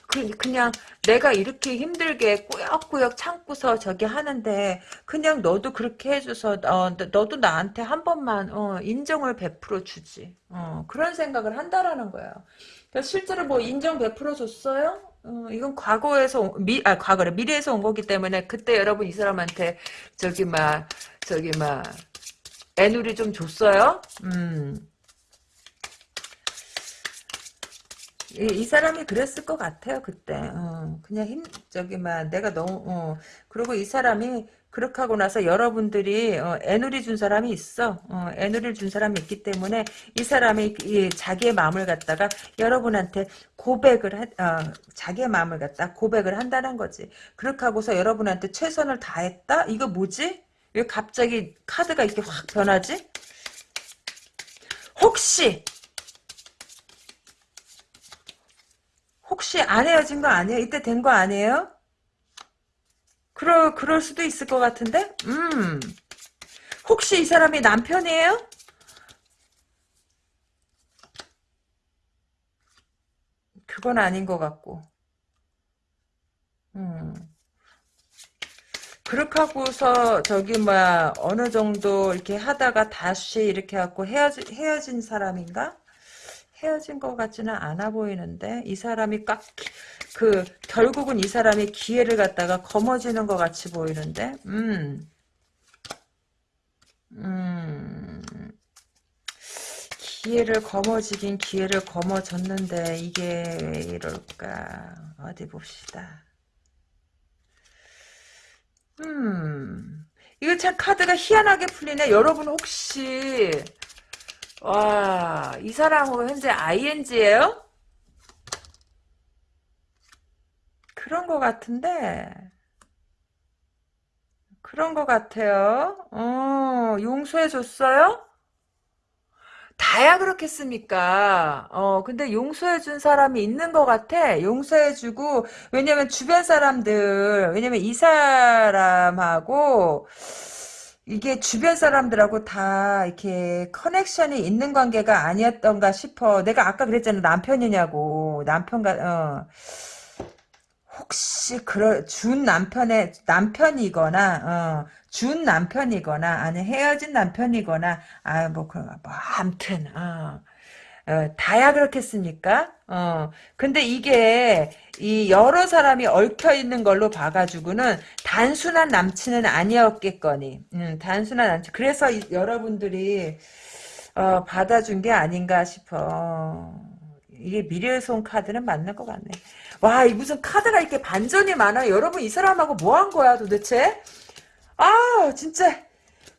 A: 그, 그냥 내가 이렇게 힘들게 꾸역꾸역 참고서 저기 하는데 그냥 너도 그렇게 해줘서 어, 너도 나한테 한 번만 어, 인정을 베풀어 주지. 어, 그런 생각을 한다라는 거야. 그러니까 실제로 뭐 인정 베풀어 줬어요? 어, 이건 과거에서 미, 아 과거래 미래에서 온 거기 때문에 그때 여러분 이 사람한테 저기 막 저기 막 애누리 좀 줬어요? 음. 이, 이, 사람이 그랬을 것 같아요 그때. 어, 그냥 힘 저기 막 내가 너무 어, 그리고 이 사람이 그렇게 하고 나서 여러분들이 어, 애누리 준 사람이 있어. 어, 애누리를 준 사람이 있기 때문에 이 사람이 이, 자기의 마음을 갖다가 여러분한테 고백을 하, 어, 자기의 마음을 갖다 고백을 한다는 거지. 그렇게 하고서 여러분한테 최선을 다했다? 이거 뭐지? 왜 갑자기 카드가 이렇게 확 변하지? 혹시 혹시 안 헤어진 거 아니에요? 이때 된 거 아니에요? 그럴, 그럴 수도 있을 것 같은데? 음. 혹시 이 사람이 남편이에요? 그건 아닌 것 같고. 음. 그렇게 하고서 저기 뭐야 어느 정도 이렇게 하다가 다시 이렇게 갖고 헤어지, 헤어진 사람인가? 헤어진 것 같지는 않아 보이는데 이 사람이 꽉 그 결국은 이 사람이 기회를 갖다가 거머쥐는 것 같이 보이는데 음. 음. 기회를 거머쥐긴 기회를 거머쥐었는데 이게 왜 이럴까 어디 봅시다 음 이거 참 카드가 희한하게 풀리네 여러분 혹시 와, 이 사람은 현재 ING예요? 그런 것 같은데 그런 것 같아요. 어, 용서해줬어요? 다야 그렇겠습니까? 어, 근데 용서해준 사람이 있는 것 같아. 용서해주고, 왜냐면 주변 사람들, 왜냐면 이 사람하고, 이게 주변 사람들하고 다 이렇게 커넥션이 있는 관계가 아니었던가 싶어. 내가 아까 그랬잖아. 남편이냐고. 남편과, 어. 혹시 그럴 준 남편의 남편이거나 어, 준 남편이거나 아니 헤어진 남편이거나 아 뭐 그뭐 아무튼 어, 어, 다야 그렇겠습니까? 어 근데 이게 이 여러 사람이 얽혀 있는 걸로 봐가지고는 단순한 남친은 아니었겠거니 음, 단순한 남친 그래서 이, 여러분들이 어, 받아준 게 아닌가 싶어 이게 미래의 손 카드는 맞는 것 같네. 와, 이 무슨 카드가 이렇게 반전이 많아. 여러분, 이 사람하고 뭐 한 거야, 도대체? 아, 진짜,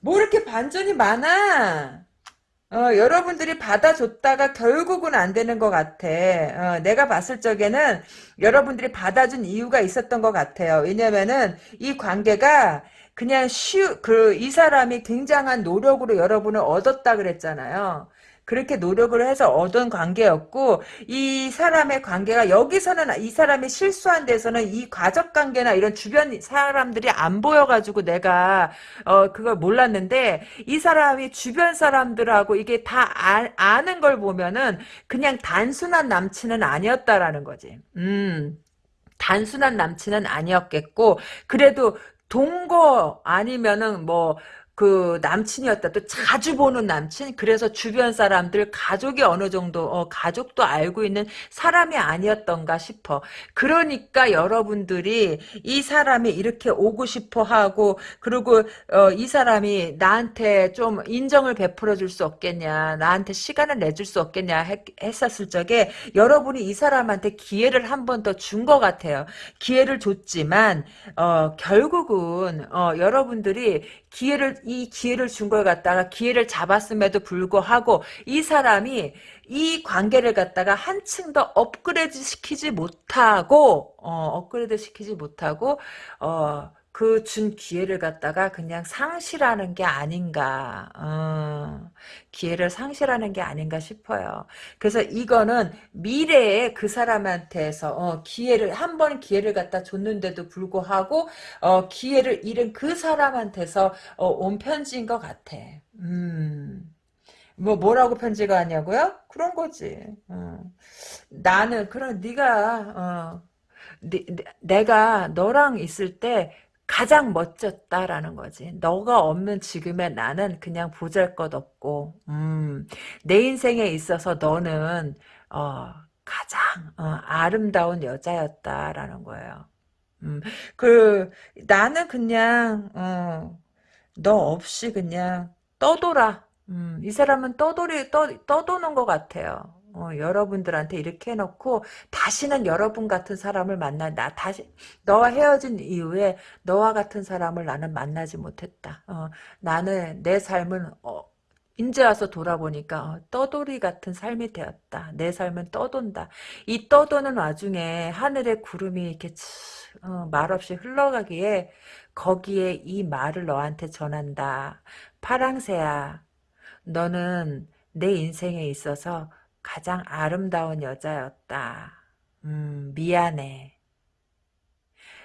A: 뭐 이렇게 반전이 많아. 어, 여러분들이 받아줬다가 결국은 안 되는 것 같아. 어, 내가 봤을 적에는 여러분들이 받아준 이유가 있었던 것 같아요. 왜냐면은 이 관계가 그냥 쉬, 그, 이 사람이 굉장한 노력으로 여러분을 얻었다 그랬잖아요. 그렇게 노력을 해서 얻은 관계였고 이 사람의 관계가 여기서는 이 사람이 실수한 데서는 이 가족 관계나 이런 주변 사람들이 안 보여가지고 내가 어 그걸 몰랐는데 이 사람이 주변 사람들하고 이게 다 아, 는걸 보면은 그냥 단순한 남친은 아니었다라는 거지. 음. 단순한 남친은 아니었겠고 그래도 동거 아니면은 뭐 그 남친이었다. 또 자주 보는 남친. 그래서 주변 사람들 가족이 어느 정도 어, 가족도 알고 있는 사람이 아니었던가 싶어. 그러니까 여러분들이 이 사람이 이렇게 오고 싶어 하고 그리고 어, 이 사람이 나한테 좀 인정을 베풀어 줄 수 없겠냐. 나한테 시간을 내줄 수 없겠냐 했, 했었을 적에 여러분이 이 사람한테 기회를 한 번 더 준 것 같아요. 기회를 줬지만 어, 결국은 어, 여러분들이 기회를 이 기회를 준 걸 갖다가 기회를 잡았음에도 불구하고 이 사람이 이 관계를 갖다가 한층 더 업그레이드 시키지 못하고 어, 업그레이드 시키지 못하고 어, 그 준 기회를 갖다가 그냥 상실하는 게 아닌가 어, 기회를 상실하는 게 아닌가 싶어요. 그래서 이거는 미래에 그 사람한테서 어, 기회를 한 번 기회를 갖다 줬는데도 불구하고 어, 기회를 잃은 그 사람한테서 어, 온 편지인 것 같아. 음. 뭐 뭐라고 편지가 왔냐고요? 그런 거지. 어. 나는 그런 네가 어, 네, 내가 너랑 있을 때 가장 멋졌다라는 거지. 너가 없는 지금의 나는 그냥 보잘것없고 음, 내 인생에 있어서 너는 어, 가장 어, 아름다운 여자였다라는 거예요. 음, 그 나는 그냥 어, 너 없이 그냥 떠돌아. 음, 이 사람은 떠돌이 떠, 떠도는 것 같아요. 어, 여러분들한테 이렇게 해놓고 다시는 여러분 같은 사람을 만나 나 다시 너와 헤어진 이후에 너와 같은 사람을 나는 만나지 못했다. 어, 나는 내 삶은 어, 이제 와서 돌아보니까 어, 떠돌이 같은 삶이 되었다. 내 삶은 떠돈다. 이 떠도는 와중에 하늘의 구름이 이렇게 어, 말없이 흘러가기에 거기에 이 말을 너한테 전한다. 파랑새야, 너는 내 인생에 있어서 가장 아름다운 여자였다. 음, 미안해.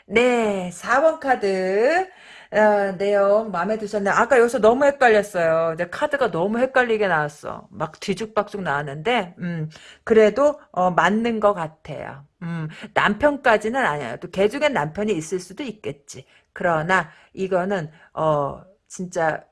A: 네, 4번 카드 어, 내용 마음에 드셨나요? 아까 여기서 너무 헷갈렸어요. 내 카드가 너무 헷갈리게 나왔어. 막 뒤죽박죽 나왔는데 음, 그래도 어, 맞는 것 같아요. 음, 남편까지는 아니에요. 또 개 중엔 남편이 있을 수도 있겠지. 그러나 이거는 어 진짜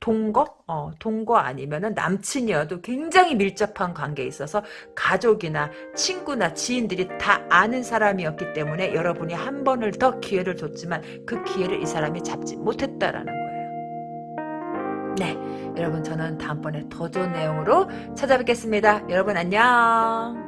A: 동거? 어, 동거 아니면은 남친이어도 굉장히 밀접한 관계에 있어서 가족이나 친구나 지인들이 다 아는 사람이었기 때문에 여러분이 한 번을 더 기회를 줬지만 그 기회를 이 사람이 잡지 못했다라는 거예요. 네, 여러분 저는 다음번에 더 좋은 내용으로 찾아뵙겠습니다. 여러분 안녕.